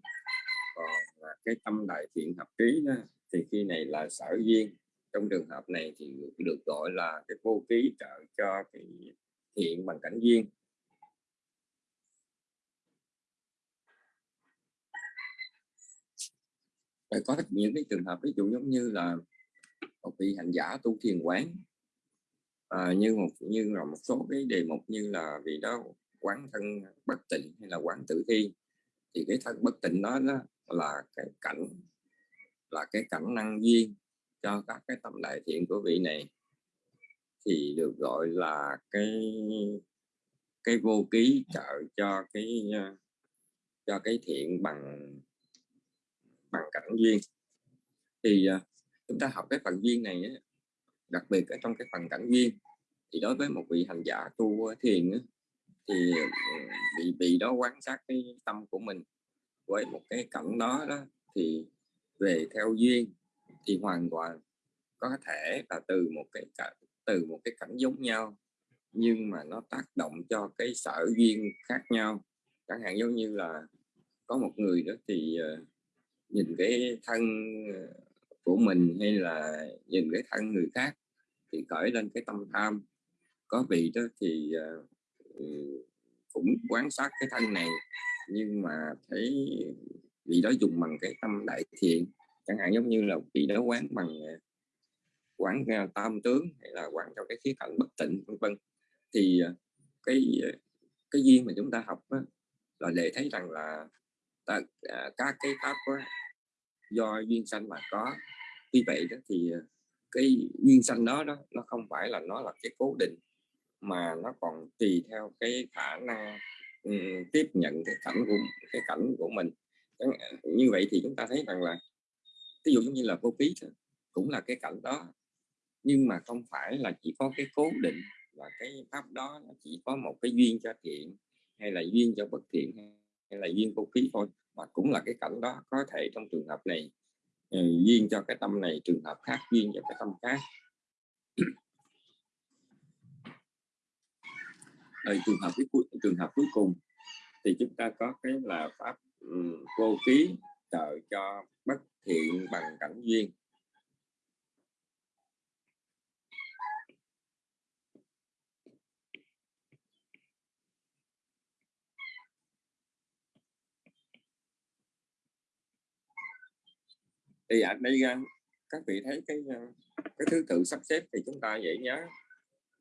Còn uh, cái tâm đại thiện hợp trí đó, thì khi này là sở duyên. Trong trường hợp này thì được gọi là cái vô ký trợ cho cái thiện bằng cảnh duyên. Rồi có những cái trường hợp ví dụ giống như là một vị hành giả tu thiền quán. À, như một như là một số cái đề mục như là vì đó quán thân bất tịnh hay là quán tử thi thì cái thân bất tịnh đó, đó là cái cảnh là cái cảnh năng duyên cho các cái tâm đại thiện của vị này. Thì được gọi là cái cái vô ký trợ cho cái cho cái thiện bằng bằng cảnh duyên. Thì à, chúng ta học cái phần duyên này đặc biệt ở trong cái phần cảnh duyên thì đối với một vị hành giả tu thiền thì ờ, bị bị đó quan sát cái tâm của mình với một cái cảnh đó đó, thì về theo duyên thì hoàn toàn có thể là từ một cái từ một cái cảnh giống nhau, nhưng mà nó tác động cho cái sở duyên khác nhau. Chẳng hạn giống như là có một người đó thì ờ, nhìn cái thân ờ, của mình hay là nhìn cái thân người khác thì khởi lên cái tâm tham. Có vị đó thì cũng quan sát cái thân này nhưng mà thấy vị đó dùng bằng cái tâm đại thiện chẳng hạn giống như là vị đó quán bằng ờ, quán ờ, tam tướng hay là quán trong cái khía cạnh bất tịnh vân vân. Thì ờ, cái cái duyên mà chúng ta học đó, là để thấy rằng là ta, à, các cái pháp đó, do duyên sanh mà có. Như vậy đó thì cái duyên sanh đó đó nó không phải là nó là cái cố định mà nó còn tùy theo cái khả năng um, tiếp nhận cái cảnh của cái cảnh của mình. Như vậy thì chúng ta thấy rằng là ví dụ như là vô ký cũng là cái cảnh đó nhưng mà không phải là chỉ có cái cố định và cái pháp đó nó chỉ có một cái duyên cho thiện hay là duyên cho bất thiện hay là duyên vô ký thôi mà cũng là cái cảnh đó có thể trong trường hợp này ừ, duyên cho cái tâm này trường hợp khác duyên cho cái tâm khác. Ở trường hợp cuối trường hợp cuối cùng thì chúng ta có cái là pháp um, vô ký trợ cho bất thiện bằng cảnh duyên. Thì à, ở đây các vị thấy cái ờ, cái thứ tự sắp xếp thì chúng ta dễ nhớ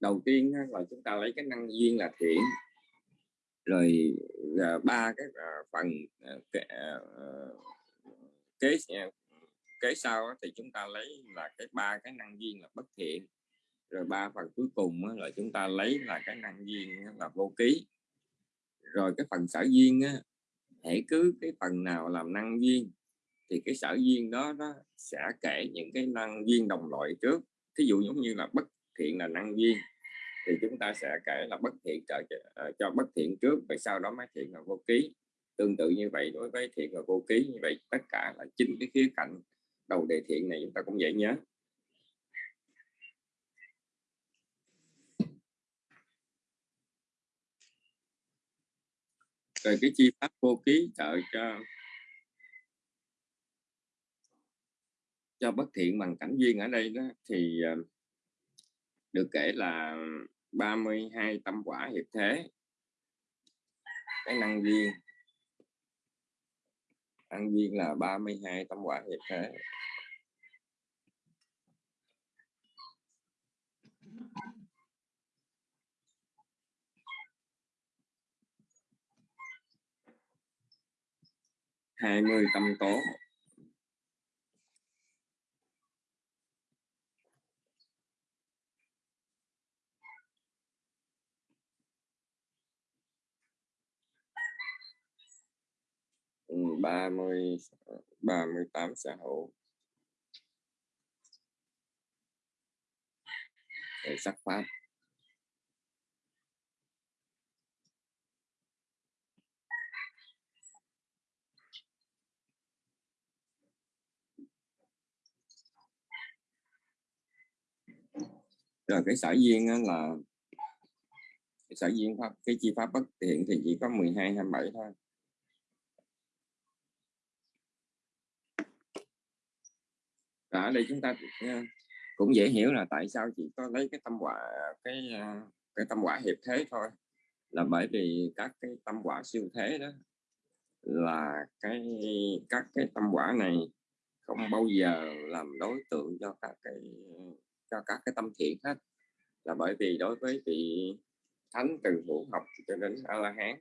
đầu tiên là chúng ta lấy cái năng duyên là thiện. Rồi à, ba cái à, phần à, ờ, kế, kế kế sau thì chúng ta lấy là cái ba cái năng duyên là bất thiện. Rồi ba phần cuối cùng là chúng ta lấy là cái năng duyên là vô ký. Rồi cái phần sở duyên á hãy cứ cái phần nào làm năng duyên thì cái sở duyên đó nó sẽ kể những cái năng duyên đồng loại trước. Thí dụ giống như là bất thiện là năng duyên thì chúng ta sẽ kể là bất thiện trợ uh, ờ, cho bất thiện trước và sau đó mới thiện là vô ký. Tương tự như vậy đối với thiện và vô ký như vậy tất cả là chính cái khía cạnh đầu đề thiện này chúng ta cũng dễ nhớ. Rồi cái chi pháp vô ký trợ cho cho bất thiện bằng cảnh duyên ở đây đó thì uh, được kể là 32 tâm quả hiệp thế. Cái năng duyên. Năng duyên là 32 tâm quả hiệp thế. hai mươi tâm tố. Ba mươi ờ, ba mươi tám xã hội để sắc pháp rồi, cái sở duyên là, cái sở duyên pháp, cái chi pháp bất thiện thì chỉ có 12 27 thôi. Và ở đây chúng ta ờ, cũng dễ hiểu là tại sao chỉ có lấy cái tâm quả cái ờ, cái tâm quả hiệp thế thôi. Là bởi vì các cái tâm quả siêu thế đó là cái, các cái tâm quả này không bao giờ làm đối tượng cho các cái, cho các cái tâm thiện hết. Là bởi vì đối với vị thánh từ hữu học cho đến a la hán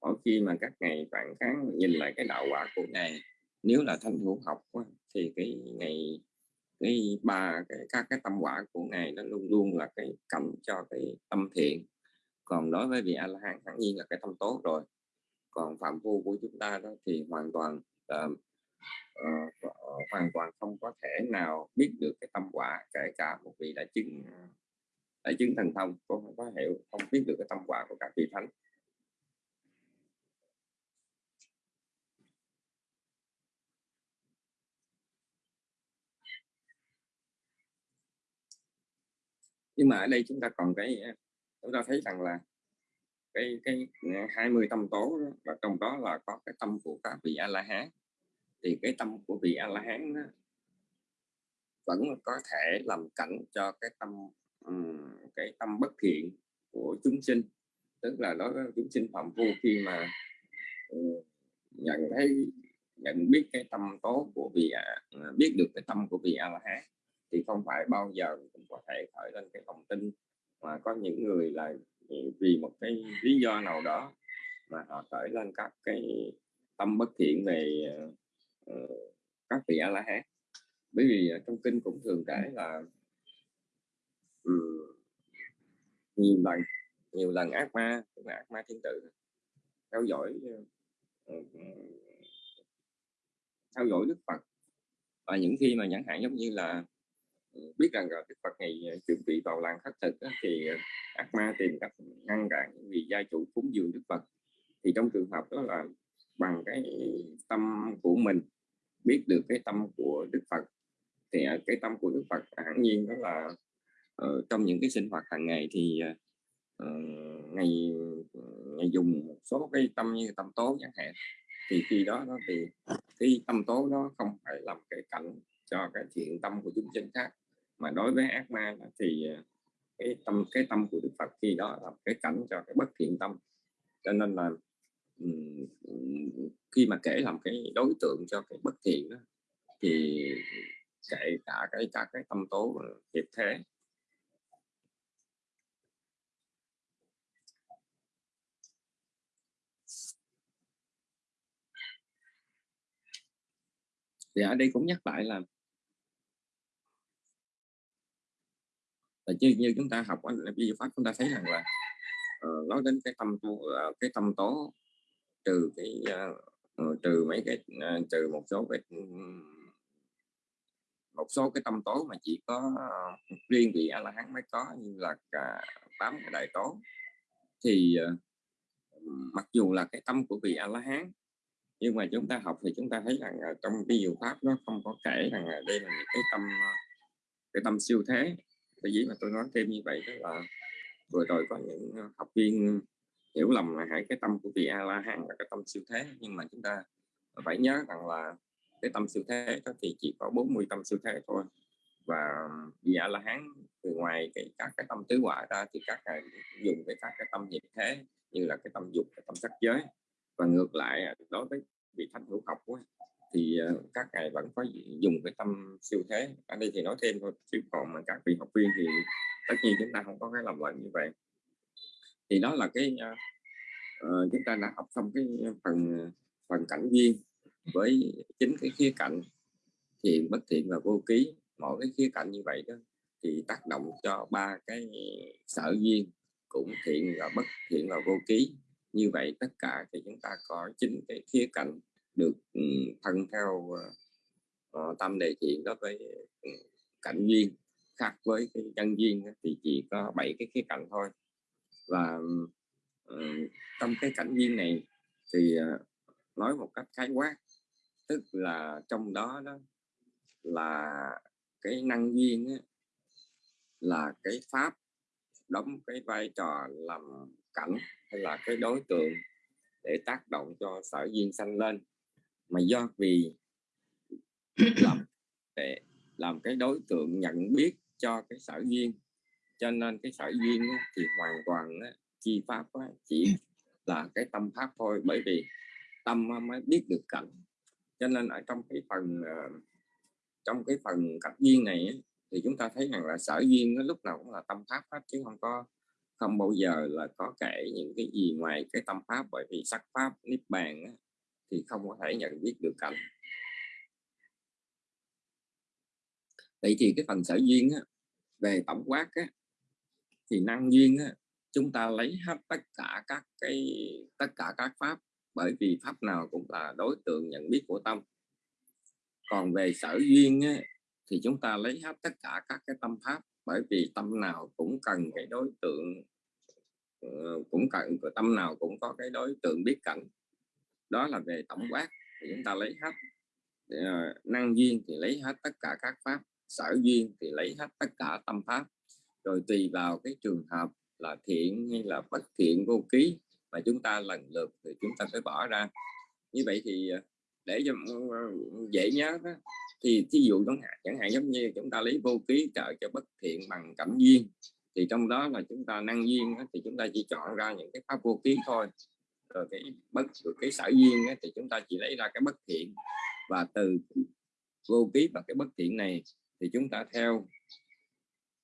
mỗi khi mà các ngày phản kháng nhìn lại cái đạo quả của ngài, nếu là thanh hữu học thì cái ngày cái ba cái các cái tâm quả của ngài nó luôn luôn là cái cầm cho cái tâm thiện. Còn đối với vị a la hán hẳn nhiên là cái tâm tốt rồi. Còn phạm phu của chúng ta đó thì hoàn toàn uh, uh, hoàn toàn không có thể nào biết được cái tâm quả kể cả một vị đại chứng đại chứng thành thông cũng không có hiểu không biết được cái tâm quả của các vị thánh. Nhưng mà ở đây chúng ta còn cái ờ, chúng ta thấy rằng là cái cái ờ, 20 tâm tố đó, và trong đó là có cái tâm của các vị a la hán. Thì cái tâm của vị a la hán đó, vẫn có thể làm cảnh cho cái tâm um, cái tâm bất thiện của chúng sinh. Tức là đó chúng sinh phạm phu khi mà ờ, nhận thấy nhận biết cái tâm tố của vị biết được cái tâm của vị a la hán thì không phải bao giờ cũng có thể khởi lên cái lòng tin mà có những người là vì một cái lý do nào đó mà họ khởi lên các cái tâm bất thiện về uh, các vị a la hán bởi vì ờ, trong kinh cũng thường kể là um, nhiều lần nhiều lần ác ma cũng là ác ma thiên tử theo dõi uh, theo dõi đức phật. Và những khi mà chẳng hạn giống như là biết rằng là đức phật ngày ờ, chuẩn bị vào làng khắc thực thì ờ, ác ma tìm cách ngăn cản vì gia chủ cúng dường đức phật. Thì trong trường hợp đó là bằng cái tâm của mình biết được cái tâm của đức phật thì ờ, cái tâm của đức phật hẳn nhiên đó là uh, trong những cái sinh hoạt hàng ngày thì uh, ngày ngày dùng một số cái tâm như tâm tố chẳng hạn. Thì khi đó nó thì cái tâm tố đó không phải làm cái cảnh cho cái thiện tâm của chúng sinh khác mà đối với ác ma thì à, cái tâm cái tâm của đức phật khi đó là cái cảnh cho cái bất thiện tâm. Cho nên là khi mà kể làm cái đối tượng cho cái bất thiện đó, thì kể cả cái cả cái tâm tố hiệp thế. Thì ở đây cũng nhắc lại là là như, như chúng ta học là vi pháp chúng ta thấy rằng là uh, nói đến cái tâm tố uh, ờ, cái tâm tố trừ cái ờ, uh, trừ mấy cái uh, trừ một số cái ừ, một số cái tâm tố mà chỉ có uh, riêng vị a la hán mới có như là cả tám cái đại tố thì uh, mặc dù là cái tâm của vị a la hán nhưng mà chúng ta học thì chúng ta thấy rằng uh, trong cái diệu pháp nó không có kể rằng uh, đây là những cái tâm cái tâm siêu thế cái gì mà tôi nói thêm như vậy đó là vừa rồi có những ờ, học viên hiểu lầm là hãy cái tâm của vị a la hán là cái tâm siêu thế. Nhưng mà chúng ta phải nhớ rằng là cái tâm siêu thế đó thì chỉ có 40 tâm siêu thế thôi. Và vị a la hán từ ngoài cái các cái tâm tứ quả ra thì các ngài dùng cái các cái tâm nhiệt thế như là cái tâm dục, cái tâm sắc giới. Và ngược lại à, đối với vị thánh hữu học thì ờ, các ngài vẫn có dùng cái tâm siêu thế. Ở đây thì nói thêm thôi chứ còn mà các vị học viên thì tất nhiên chúng ta không có cái làm lẫn như vậy. Thì đó là cái uh, uh, chúng ta đã học xong cái phần phần cảnh duyên với chính cái khía cạnh thiện bất thiện và vô ký. Mỗi cái khía cạnh như vậy đó thì tác động cho ba cái sở duyên cũng thiện và bất thiện và vô ký. Như vậy tất cả thì chúng ta có chính cái khía cạnh được ừ, thân theo uh, tâm đề thiện đó với ừ, cảnh duyên khác với cái nhân duyên thì chỉ có bảy cái khía cạnh thôi. Và uh, trong cái cảnh duyên này thì uh, nói một cách khái quát tức là trong đó đó là cái năng duyên á, là cái pháp đóng cái vai trò làm cảnh hay là cái đối tượng để tác động cho sở duyên sanh lên mà do vì làm để làm cái đối tượng nhận biết cho cái sở duyên cho nên cái sở duyên thì hoàn toàn chi pháp chỉ là cái tâm pháp thôi bởi vì tâm mới biết được cảnh. Cho nên ở trong cái phần ờ, trong cái phần cách duyên này thì chúng ta thấy rằng là sở duyên nó lúc nào cũng là tâm pháp hết chứ không có không bao giờ là có kể những cái gì ngoài cái tâm pháp bởi vì sắc pháp niết bàn thì không có thể nhận biết được cảnh. Vậy thì cái phần sở duyên á, về tổng quát á, thì năng duyên á, chúng ta lấy hết tất cả các cái tất cả các pháp bởi vì pháp nào cũng là đối tượng nhận biết của tâm. Còn về sở duyên á, thì chúng ta lấy hết tất cả các cái tâm pháp bởi vì tâm nào cũng cần cái đối tượng ờ, cũng cần tâm nào cũng có cái đối tượng biết cảnh đó là về tổng quát thì chúng ta lấy hết uh, năng duyên thì lấy hết tất cả các pháp sở duyên thì lấy hết tất cả tâm pháp. Rồi tùy vào cái trường hợp là thiện hay là bất thiện vô ký mà chúng ta lần lượt thì chúng ta phải bỏ ra. Như vậy thì ờ, để cho dễ nhớ đó, thì ví dụ chẳng hạn chẳng hạn giống như chúng ta lấy vô ký trợ cho bất thiện bằng cảnh duyên thì trong đó là chúng ta năng duyên đó, thì chúng ta chỉ chọn ra những cái pháp vô ký thôi rồi cái bất rồi cái sở duyên ấy, thì chúng ta chỉ lấy ra cái bất thiện. Và từ vô ký và cái bất thiện này thì chúng ta theo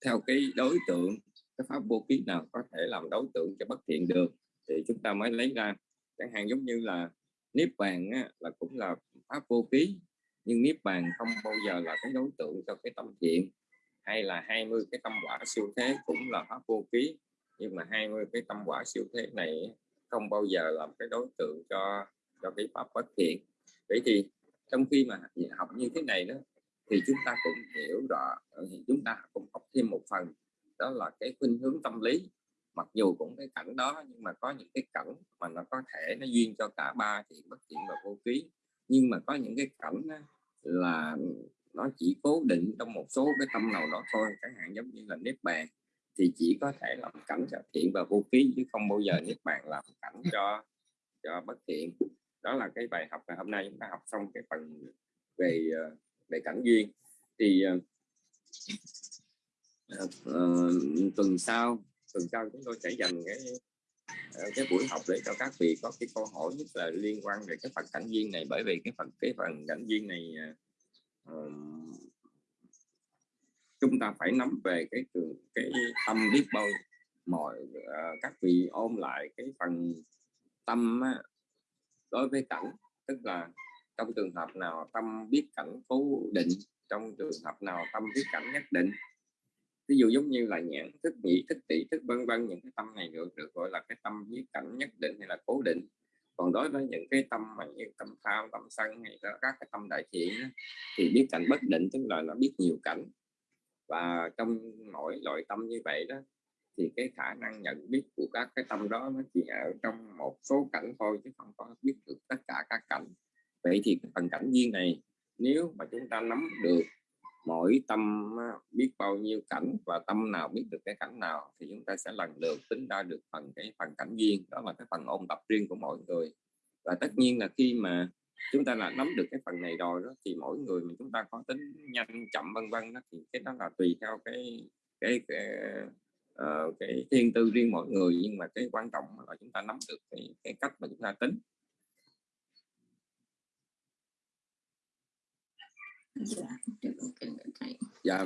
theo cái đối tượng cái pháp vô ký nào có thể làm đối tượng cho bất thiện được thì chúng ta mới lấy ra. Chẳng hạn giống như là niết bàn á, là cũng là pháp vô ký nhưng niết bàn không bao giờ là cái đối tượng cho cái tâm thiện. Hay là 20 cái tâm quả siêu thế cũng là pháp vô ký nhưng mà 20 cái tâm quả siêu thế này không bao giờ làm cái đối tượng cho cho cái pháp bất thiện. Vậy thì trong khi mà học như thế này đó, thì chúng ta cũng hiểu rõ ờ, thì chúng ta cũng học thêm một phần, đó là cái khuynh hướng tâm lý. Mặc dù cũng cái cảnh đó, nhưng mà có những cái cảnh mà nó có thể nó duyên cho cả ba thiện, bất thiện và vô ký. Nhưng mà có những cái cảnh là nó chỉ cố định trong một số cái tâm nào đó thôi, chẳng hạn giống như là nếp bàn thì chỉ có thể làm cảnh cho thiện và vô ký chứ không bao giờ nếp bàn làm cảnh cho cho bất thiện đó là cái bài học ngày hôm nay chúng ta học xong cái phần về ờ, về cảnh duyên. Thì uh, uh, tuần sau tuần sau chúng tôi sẽ dành cái cái buổi học để cho các vị có cái câu hỏi nhất là liên quan về cái phần cảnh duyên này. Bởi vì cái phần cái phần cảnh duyên này uh, chúng ta phải nắm về cái trường cái tâm biết bao mọi uh, các vị ôm lại cái phần tâm á, đối với cảnh. Tức là trong trường hợp nào tâm biết cảnh cố định trong trường hợp nào tâm biết cảnh nhất định. Ví dụ giống như là nhãn thức nhị thức tỷ thức vân vân những cái tâm này được được gọi là cái tâm biết cảnh nhất định hay là cố định. Còn đối với những cái tâm mà như tâm tham tâm sân hay là các cái tâm đại thiện thì biết cảnh bất định tức là nó biết nhiều cảnh và trong mỗi loại tâm như vậy đó, thì cái khả năng nhận biết của các cái tâm đó nó chỉ ở trong một số cảnh thôi, chứ không có biết được tất cả các cảnh. Vậy thì cái phần cảnh duyên này, nếu mà chúng ta nắm được mỗi tâm biết bao nhiêu cảnh và tâm nào biết được cái cảnh nào, thì chúng ta sẽ lần lượt tính ra được phần cái phần cảnh duyên, đó là cái phần ôn tập riêng của mỗi người. Và tất nhiên là khi mà chúng ta là nắm được cái phần này rồi đó thì mỗi người mà chúng ta có tính nhanh chậm vân vân đó thì cái đó là tùy theo cái cái, cái uh, cái thiên tư riêng mỗi người. Nhưng mà cái quan trọng là chúng ta nắm được cái, cái cách mà chúng ta tính. Dạ dạ.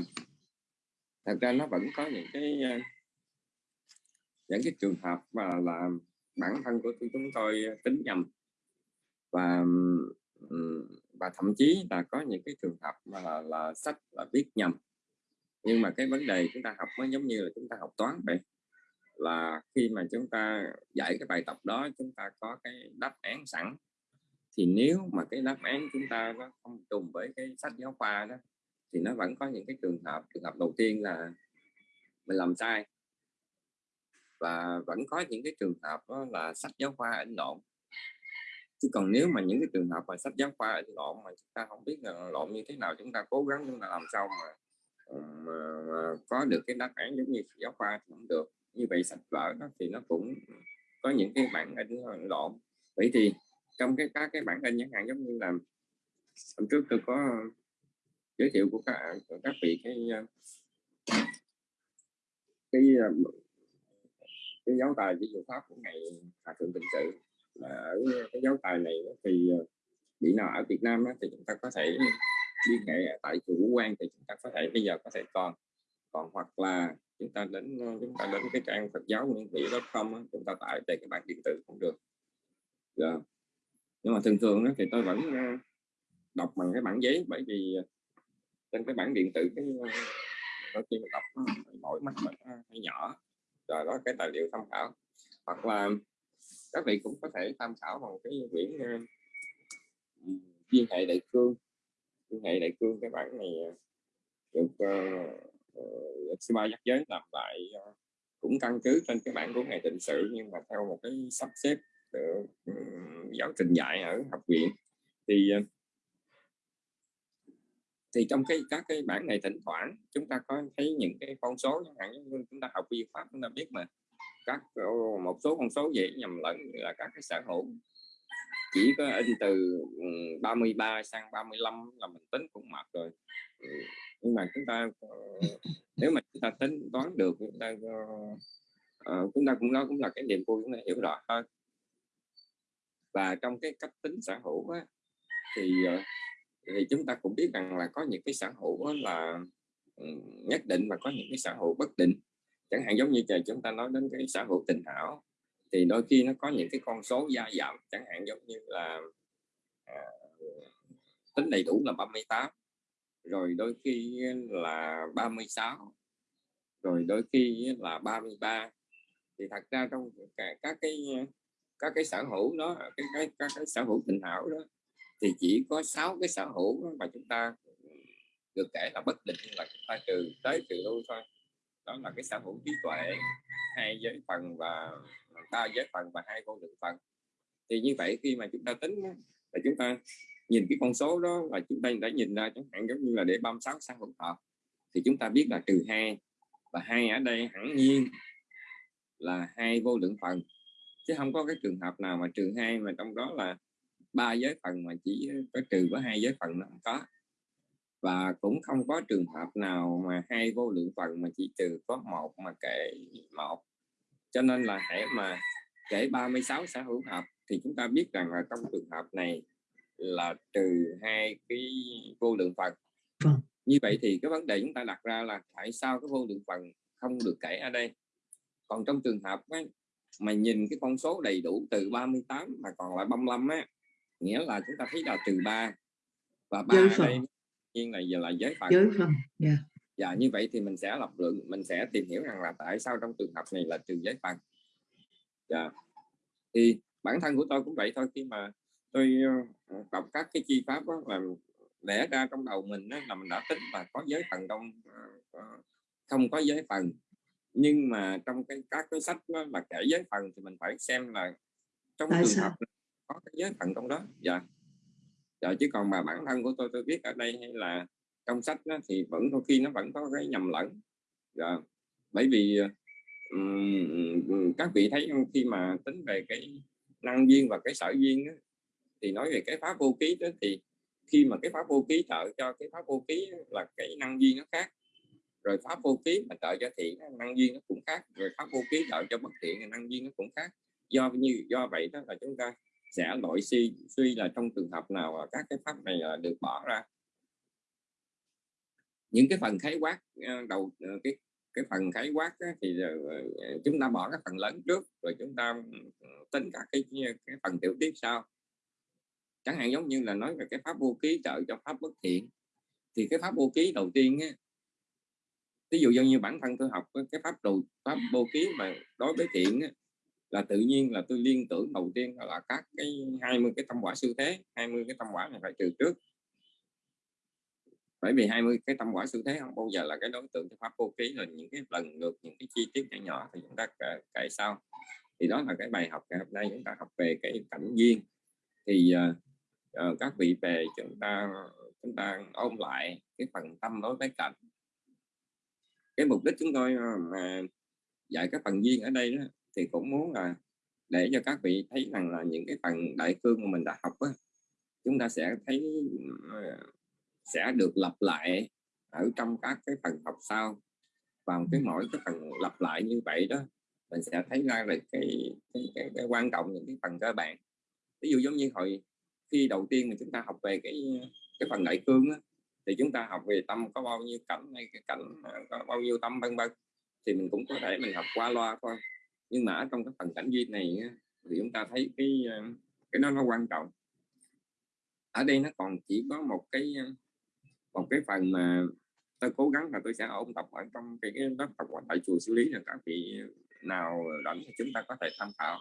Thật ra nó vẫn có những cái ờ, những cái trường hợp mà là bản thân của chúng tôi tính nhầm và và thậm chí là có những cái trường hợp mà là, là sách là viết nhầm. Nhưng mà cái vấn đề chúng ta học nó giống như là chúng ta học toán vậy là khi mà chúng ta dạy cái bài tập đó chúng ta có cái đáp án sẵn. Thì nếu mà cái đáp án chúng ta nó không trùng với cái sách giáo khoa đó thì nó vẫn có những cái trường hợp trường hợp đầu tiên là mình làm sai. Và vẫn có những cái trường hợp đó là sách giáo khoa in lộn chứ còn nếu mà những cái trường hợp mà sách giáo khoa in lộn mà chúng ta không biết là lộn như thế nào chúng ta cố gắng chúng ta làm sao mà, ờ, mà, mà có được cái đáp án giống như giáo khoa thì cũng được. Như vậy sách vở đó thì nó cũng có những cái bản in lộn. Vậy thì trong cái các cái bản in chẳng hạn giống như là hôm trước tôi có giới thiệu của các của các vị cái ờ, cái ờ, cái giáo tài ví dụ pháp của ngày hòa thượng tịnh sự ở cái giáo tài này thì ờ, bị nào ở Việt Nam đó, thì chúng ta có thể liên hệ tại chủ quan thì chúng ta có thể bây giờ có thể còn. Còn hoặc là chúng ta đến ờ, chúng ta đến cái trang Phật giáo nguyên vị com chúng ta tải về cái bản điện tử cũng được. Yeah. Nhưng mà thường thường đó, thì tôi vẫn ờ, đọc bằng cái bản giấy bởi vì trên cái bản điện tử cái đôi khi mình đọc mỗi mắt mình hơi nhỏ. Rồi đó cái tài liệu tham khảo. Hoặc là các vị cũng có thể tham khảo bằng cái quyển uh, hệ đại cương. Liên hệ đại cương cái bản này ờ, được uh, uh, ba giác giới làm lại uh, cũng căn cứ trên cái bản của ngày tịnh sự nhưng mà theo một cái sắp xếp được giáo trình dạy ở học viện. Thì thì trong cái các cái bản này thỉnh thoảng chúng ta có thấy những cái con số chẳng hạn như chúng ta học vi pháp chúng ta biết mà các một số con số dễ nhầm lẫn là các cái sở hữu. Chỉ có in từ ừ, 33 sang 35 là mình tính cũng mệt rồi. Ừ, nhưng mà chúng ta ờ, nếu mà chúng ta tính toán được chúng ta uh, chúng ta cũng đó cũng là cái niềm vui chúng ta hiểu rõ hơn. Và trong cái cách tính sở hữu á, thì thì chúng ta cũng biết rằng là có những cái sở hữu là ừ, nhất định và có những cái sở hữu bất định chẳng hạn giống như trời chúng ta nói đến cái sở hữu tình hảo thì đôi khi nó có những cái con số gia giảm. Chẳng hạn giống như là à, tính đầy đủ là 38 rồi đôi khi là 36 rồi đôi khi là 33 thì thật ra trong các cái các cái sở hữu đó cái cái các cái sở hữu tình hảo đó thì chỉ có 6 cái sở hữu mà chúng ta ừ, được kể là bất định là chúng ta trừ tới trừ lui thôi đó là cái sở hữu trí tuệ, hai giới phần và ba giới phần và hai vô lượng phần. Thì như vậy khi mà chúng ta tính là chúng ta nhìn cái con số đó là chúng ta đã nhìn ra chẳng hạn giống như là để 36 sang hỗn hợp, thì chúng ta biết là trừ hai và hai ở đây hẳn nhiên là hai vô lượng phần. Chứ không có cái trường hợp nào mà trừ hai mà trong đó là ba giới phần mà chỉ có trừ có hai giới phần nó không có và cũng không có trường hợp nào mà hai vô lượng phần mà chỉ trừ có một mà kể một. Cho nên là hãy mà kể 36 xã hữu hợp thì chúng ta biết rằng là trong trường hợp này là trừ hai cái vô lượng phần. Vâng. như vậy thì cái vấn đề chúng ta đặt ra là tại sao cái vô lượng phần không được kể ở đây? Còn trong trường hợp ấy, mà nhìn cái con số đầy đủ từ 38 mà còn lại 35 á nghĩa là chúng ta thấy là trừ 3 và ba đây nhiên là giờ là giới phần giới phần yeah. dạ như vậy thì mình sẽ lập luận mình sẽ tìm hiểu rằng là tại sao trong trường hợp này là trừ giới phần dạ. Thì bản thân của tôi cũng vậy thôi khi mà tôi ờ, đọc các cái chi pháp đó, là lẽ ra trong đầu mình đó, là mình đã tính là có giới phần trong ờ, không có giới phần nhưng mà trong cái các cái sách đó là kể giới phần thì mình phải xem là trong Tại trường sao? hợp có cái giới phần trong đó. Dạ rồi chứ còn mà bản thân của tôi tôi biết ở đây hay là trong sách đó, thì vẫn có khi nó vẫn có cái nhầm lẫn. Rồi bởi vì um, các vị thấy khi mà tính về cái năng duyên và cái sở duyên đó, thì nói về cái pháp vô ký đó thì khi mà cái pháp vô ký trợ cho cái pháp vô ký là cái năng duyên nó khác. Rồi pháp vô ký mà trợ cho thiện năng duyên nó cũng khác. Rồi pháp vô ký trợ cho bất thiện năng duyên nó cũng khác. Do như do vậy đó là chúng ta sẽ loại suy suy là trong trường hợp nào các cái pháp này là được bỏ ra. Những cái phần khái quát à, đầu ờ, cái cái phần khái quát á, thì ờ, ờ, chúng ta bỏ cái phần lớn trước rồi chúng ta ừ, tính các cái cái phần tiểu tiết sau. Chẳng hạn giống như là nói về cái pháp vô ký trợ cho pháp bất thiện thì cái pháp vô ký đầu tiên á, ví dụ như bản thân tôi học cái pháp đầu pháp vô ký mà đối với thiện á, là tự nhiên là tôi liên tưởng đầu tiên là các cái 20 cái tâm quả siêu thế 20 cái tâm quả này phải trừ trước. Bởi vì 20 cái tâm quả siêu thế không bao giờ là cái đối tượng cho pháp vô ký là những cái lần lượt những cái chi tiết nhỏ nhỏ thì chúng ta kể, kể sau. Thì đó là cái bài học ngày hôm nay chúng ta học về cái cảnh duyên. Thì uh, các vị về chúng ta chúng ta ôn lại cái phần tâm đối với cảnh. Cái mục đích chúng tôi ờ, mà dạy các phần duyên ở đây đó thì cũng muốn là để cho các vị thấy rằng là những cái phần đại cương mà mình đã học á, chúng ta sẽ thấy ờ, sẽ được lặp lại ở trong các cái phần học sau. Và cái mỗi cái phần lặp lại như vậy đó mình sẽ thấy ra được cái cái, cái, cái quan trọng những cái phần cơ bản. Ví dụ giống như hồi khi đầu tiên mà chúng ta học về cái cái phần đại cương á, thì chúng ta học về tâm có bao nhiêu cảnh hay cái cảnh ờ, có bao nhiêu tâm vân vân thì mình cũng có thể mình học qua loa thôi nhưng mà ở trong cái phần cảnh duyên này thì chúng ta thấy cái ờ, cái đó nó quan trọng. Ở đây nó còn chỉ có một cái ờ, một cái phần mà tôi cố gắng là tôi sẽ ôn tập ở trong cái, cái lớp học tại chùa xử lý là các vị nào rảnh thì chúng ta có thể tham khảo.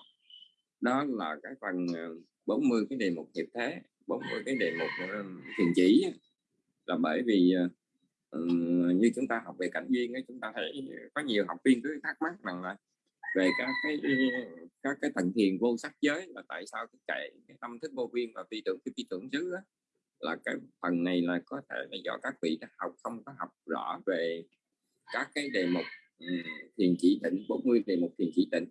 Đó là cái phần ờ, 40 cái đề mục hiệp thế 40 cái đề mục thiền chỉ là bởi vì uh, như chúng ta học về cảnh duyên ấy, chúng ta thấy có nhiều học viên cứ thắc mắc rằng là về ừ, các cái các cái tầng thiền vô sắc giới là tại sao cái chạy cái tâm thức vô viên và phi tưởng, cái phi tưởng xứ là cái phần này là có thể là do các vị đã học không có học rõ về các cái đề mục ừ, thiền chỉ định 40 đề mục thiền chỉ định.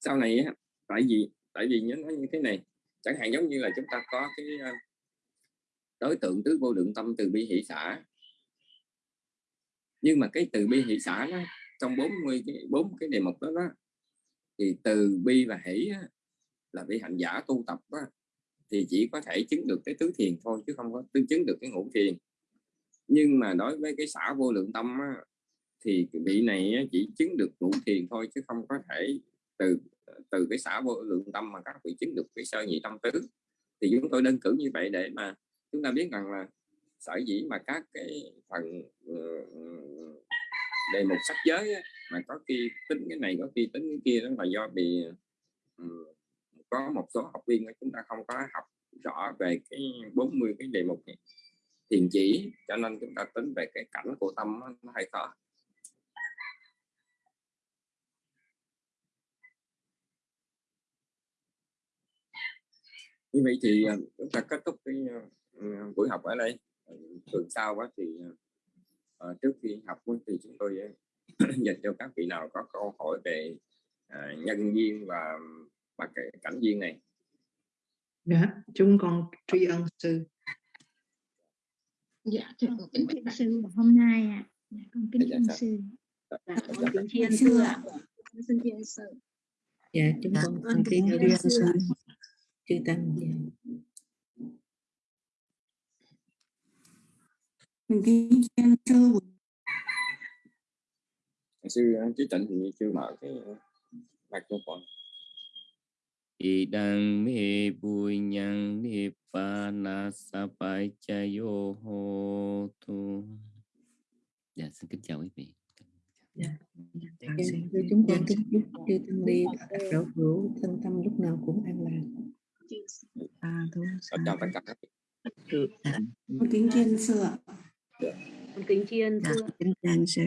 Sau này á, tại vì tại vì nhớ nói như thế này, chẳng hạn giống như là chúng ta có cái ờ, đối tượng tứ vô lượng tâm từ bi hỷ xã nhưng mà cái từ bi hỷ xã đó trong 40 cái bốn cái đề mục đó, đó thì từ bi và hỷ đó, là vị hành giả tu tập đó, thì chỉ có thể chứng được cái tứ thiền thôi chứ không có tư chứng được cái ngũ thiền. Nhưng mà đối với cái xã vô lượng tâm á, thì vị này chỉ chứng được ngũ thiền thôi chứ không có thể từ từ cái xã vô lượng tâm mà các vị chứng được cái sơ nhị tâm tứ. Thì chúng tôi đơn cử như vậy để mà chúng ta biết rằng là sở dĩ mà các cái phần ờ, đề mục sách giới ấy, mà có khi tính cái này có khi tính cái kia đó là do bị ờ, có một số học viên của chúng ta không có học rõ về cái 40 cái đề mục này thiền chỉ cho nên chúng ta tính về cái cảnh của tâm nó hay khó. Như vậy thì ờ, chúng ta kết thúc cái buổi học ở đây tuần sau quá thì ờ, trước khi học thì chúng tôi ờ, dành cho các vị nào có câu hỏi về à, nhân duyên và và cái cảnh duyên này. Dạ chúng con tri ân sư. Dạ thưa con kính bạch sư hôm nay ạ. Dạ, con kính Dạ, ân dạ. sư. Dạ, dạ con kính tri ân sư ạ. Xin tri ân sư. Dạ chúng con kính tri thưa ân sư chư tăng. Dạ. Kính chiên sư sư ờ, trí tịnh thì chưa mở cái ờ, microphone Idang me bunyang nibbana sapachayo hotu. Dạ, xin kính chào quý vị. Dạ, chúng con kính chúc chư tăng ni đạo đạo hữu thân tâm lúc nào cũng an lạc à Ờ, chào tất cả các vị. con kính chiên sư tri ân dạ sư kính chào sư